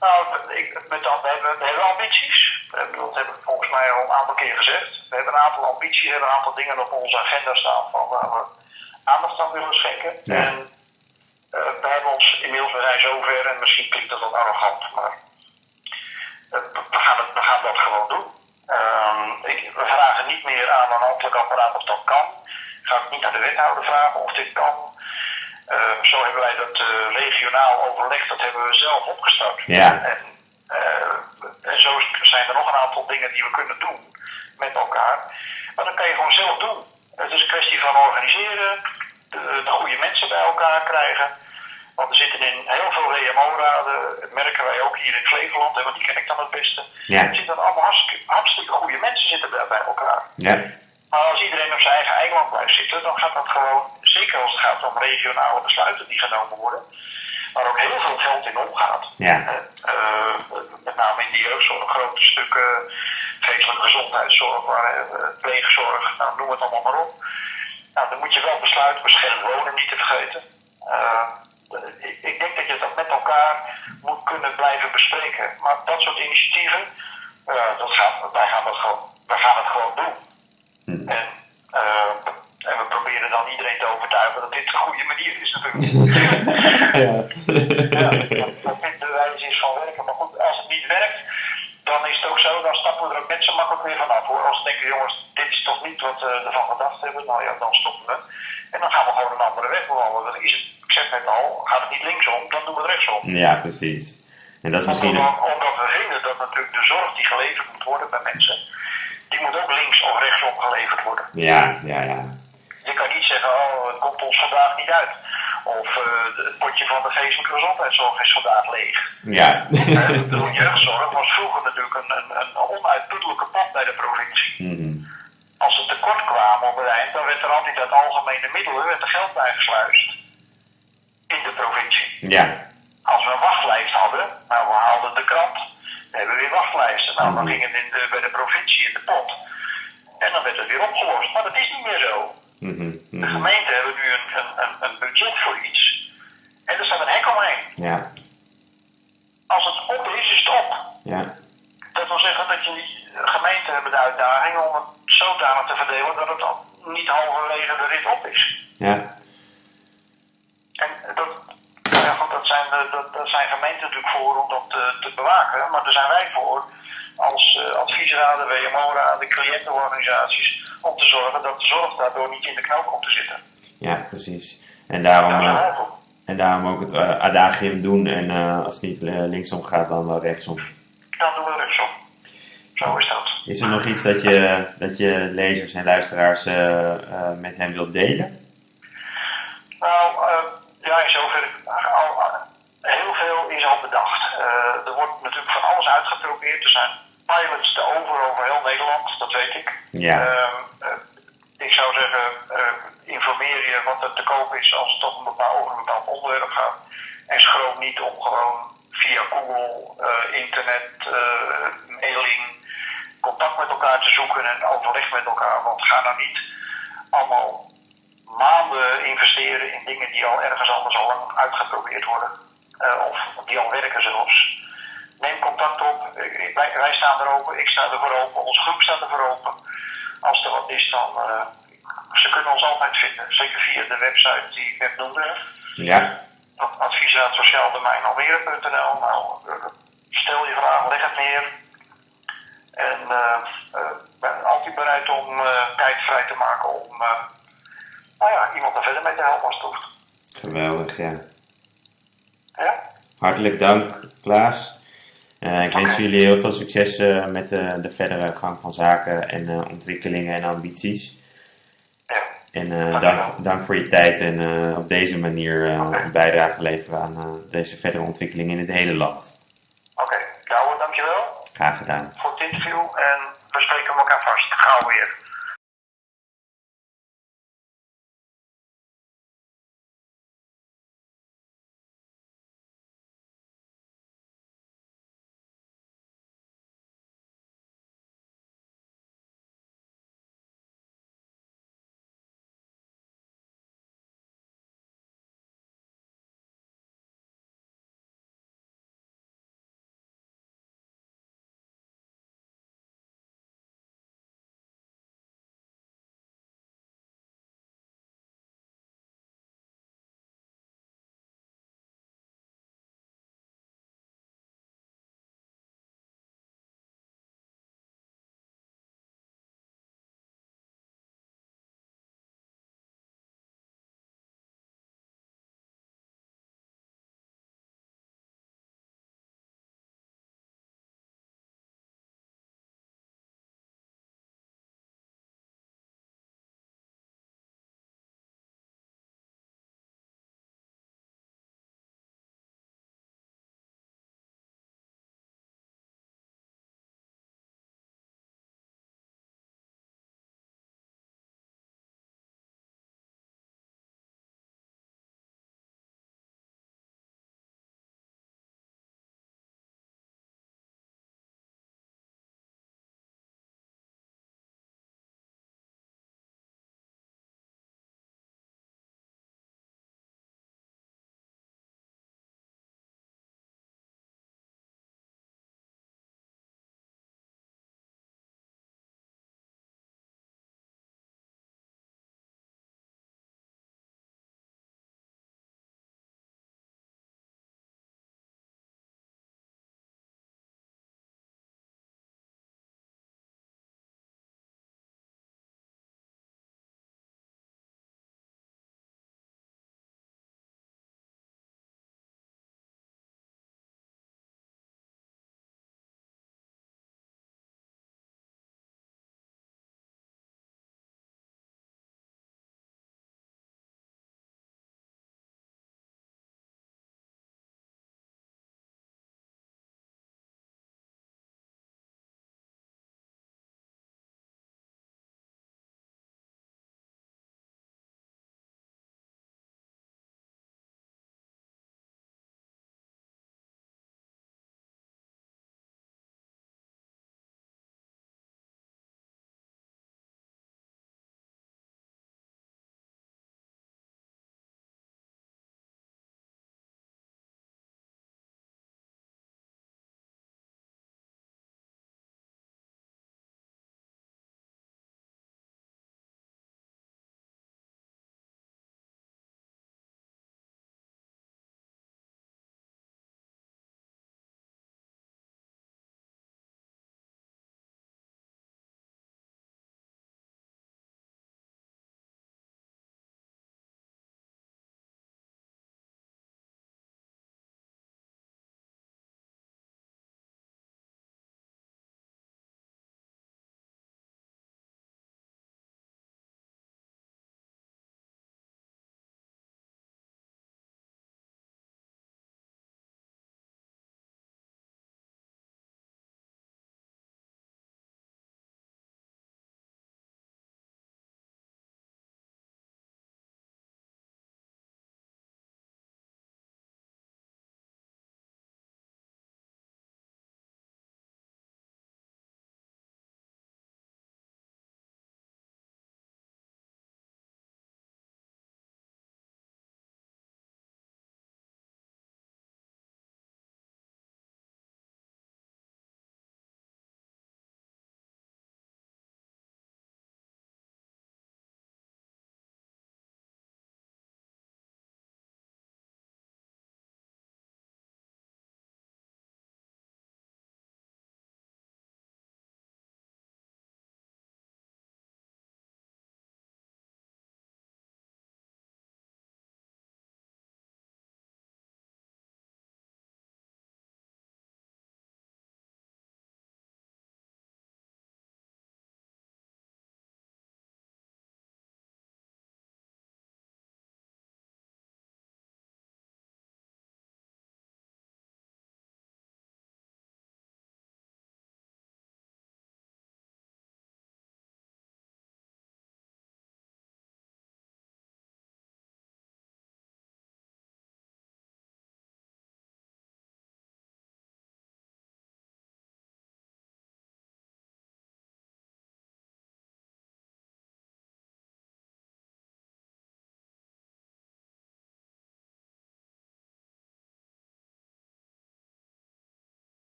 Nou, ik, met dat, we, hebben, we hebben ambities. Dat heb ik volgens mij al een aantal keer gezegd. We hebben een aantal ambities, we hebben een aantal dingen op onze agenda staan van waar we aandacht aan willen schenken. Ja. En we hebben ons inmiddels, we zijn zover en misschien klinkt dat wat arrogant, maar we, gaan het, we gaan dat gewoon doen. Um, ik, we vragen niet meer aan een ambtelijk apparaat of dat kan. Ik ga ook niet aan de wethouder vragen of dit kan. Uh, zo hebben wij dat uh, regionaal overleg, dat hebben we zelf opgestart. Ja. En, uh, en zo zijn er nog een aantal dingen die we kunnen doen met elkaar. Maar dat kan je gewoon zelf doen. Het is een kwestie van organiseren, de, de goede mensen bij elkaar krijgen. Want we zitten in heel veel WMO-raden, dat merken wij ook hier in Flevoland, want die ken ik dan het beste. Ja. Er zitten allemaal hartstikke, hartstikke goede mensen zitten bij, bij elkaar. Ja. Maar als iedereen op zijn eigen eiland blijft zitten, dan gaat dat gewoon zeker als het gaat om regionale besluiten die genomen worden, waar ook heel veel geld in omgaat. Ja. Uh, met name in de jeugdzorg, grote stukken geestelijke gezondheidszorg, waar, uh, pleegzorg, nou, noem het allemaal maar op. Nou, dan moet je wel besluiten, beschermd wonen niet te vergeten. Uh, ik, denk dat je dat met elkaar moet kunnen blijven bespreken. Maar dat soort initiatieven, dat gaat, wij, gaan dat gewoon, wij gaan het gewoon doen. Hm. En, en we proberen dan iedereen te overtuigen dat dit de goede manier is natuurlijk. ja. ja, dat dit de wijze is van werken. Maar goed, als het niet werkt, dan is het ook zo, dan stappen we er ook net zo makkelijk weer vanaf hoor. Als we denken, jongens, dit is toch niet wat we ervan gedacht hebben, nou ja, dan stoppen we. En dan gaan we gewoon een andere weg bewandelen. Dan is het, ik zeg net al, gaat het niet linksom, dan doen we het rechtsom. Ja, precies. En dat is misschien... Omdat, omdat we vinden dat natuurlijk de zorg die geleverd moet worden bij mensen, die moet ook links of rechtsom geleverd worden. Ja, ja, ja. Je kan niet zeggen, oh, het komt ons vandaag niet uit. Of uh, het potje van de geestelijke gezondheidszorg is vandaag leeg. Ja. de jeugdzorg was vroeger natuurlijk een, een, een onuitputtelijke pot bij de provincie. Mm -hmm. Als ze tekort kwamen op het eind, dan werd er altijd uit algemene middelen werd er geld bijgesluist. Ja. Als we een wachtlijst hadden, nou we haalden de krant, dan hebben we weer wachtlijsten. Nou, dan ging het in de, bij de provincie in de pot. En dan werd het weer opgelost. Maar dat is niet meer zo. Mm -hmm. De gemeenten hebben nu een, een, een, budget voor iets. En er staat een hek omheen. Ja. Als het op is, is het op. Ja. Dat wil zeggen dat je gemeenten hebben de uitdaging om het zodanig te verdelen dat het niet halverwege de rit op is. Ja. En dat, dat, zijn, dat, dat zijn gemeenten natuurlijk voor om dat te, te bewaken, maar daar zijn wij voor als uh, adviesraden, WMO-raden, cliëntenorganisaties, om te zorgen dat de zorg daardoor niet in de knoop komt te zitten. Ja, precies. En daarom, Daar uh, en daarom ook het uh, adagium doen en als het niet linksom gaat, dan wel rechtsom. Dan doen we rechtsom. Zo is dat. Is er nog iets dat je, dat je lezers en luisteraars met hem wilt delen? Nou, ja, in zoverre al, heel veel is al bedacht. er wordt natuurlijk alles uitgeprobeerd. Er zijn pilots te over over heel Nederland, dat weet ik. Ja. Uh, uh, ik zou zeggen, uh, informeer je wat er te koop is als het een bepaald, over een bepaald onderwerp gaat. En schroom niet om gewoon via Google, internet, mailing, contact met elkaar te zoeken en overleg met elkaar. Want ga nou niet allemaal maanden investeren in dingen die al ergens anders al lang uitgeprobeerd worden. of die al werken zelfs neem contact op. Wij, wij, staan er open, ik sta er voor open, onze groep staat er voor open. Als er wat is, dan. Uh, ze kunnen ons altijd vinden. Zeker via de website die ik net noemde. Ja. Adviesraad Sociaal Domein Almere.nl. Nou, stel je vraag, leg het neer. En uh, ben altijd bereid om tijd vrij te maken om nou ja, iemand er verder mee te helpen als het hoeft. Geweldig, ja. Ja? Hartelijk dank, Klaas. Uh, ik wens jullie heel veel succes uh, met uh, de verdere gang van zaken en ontwikkelingen en ambities. Ja. En dank, dank voor je tijd en op deze manier okay. een bijdrage leveren aan deze verdere ontwikkeling in het hele land. Oké, okay. Douwe, dankjewel. Graag gedaan. Voor het interview en we spreken elkaar vast. Gauw weer.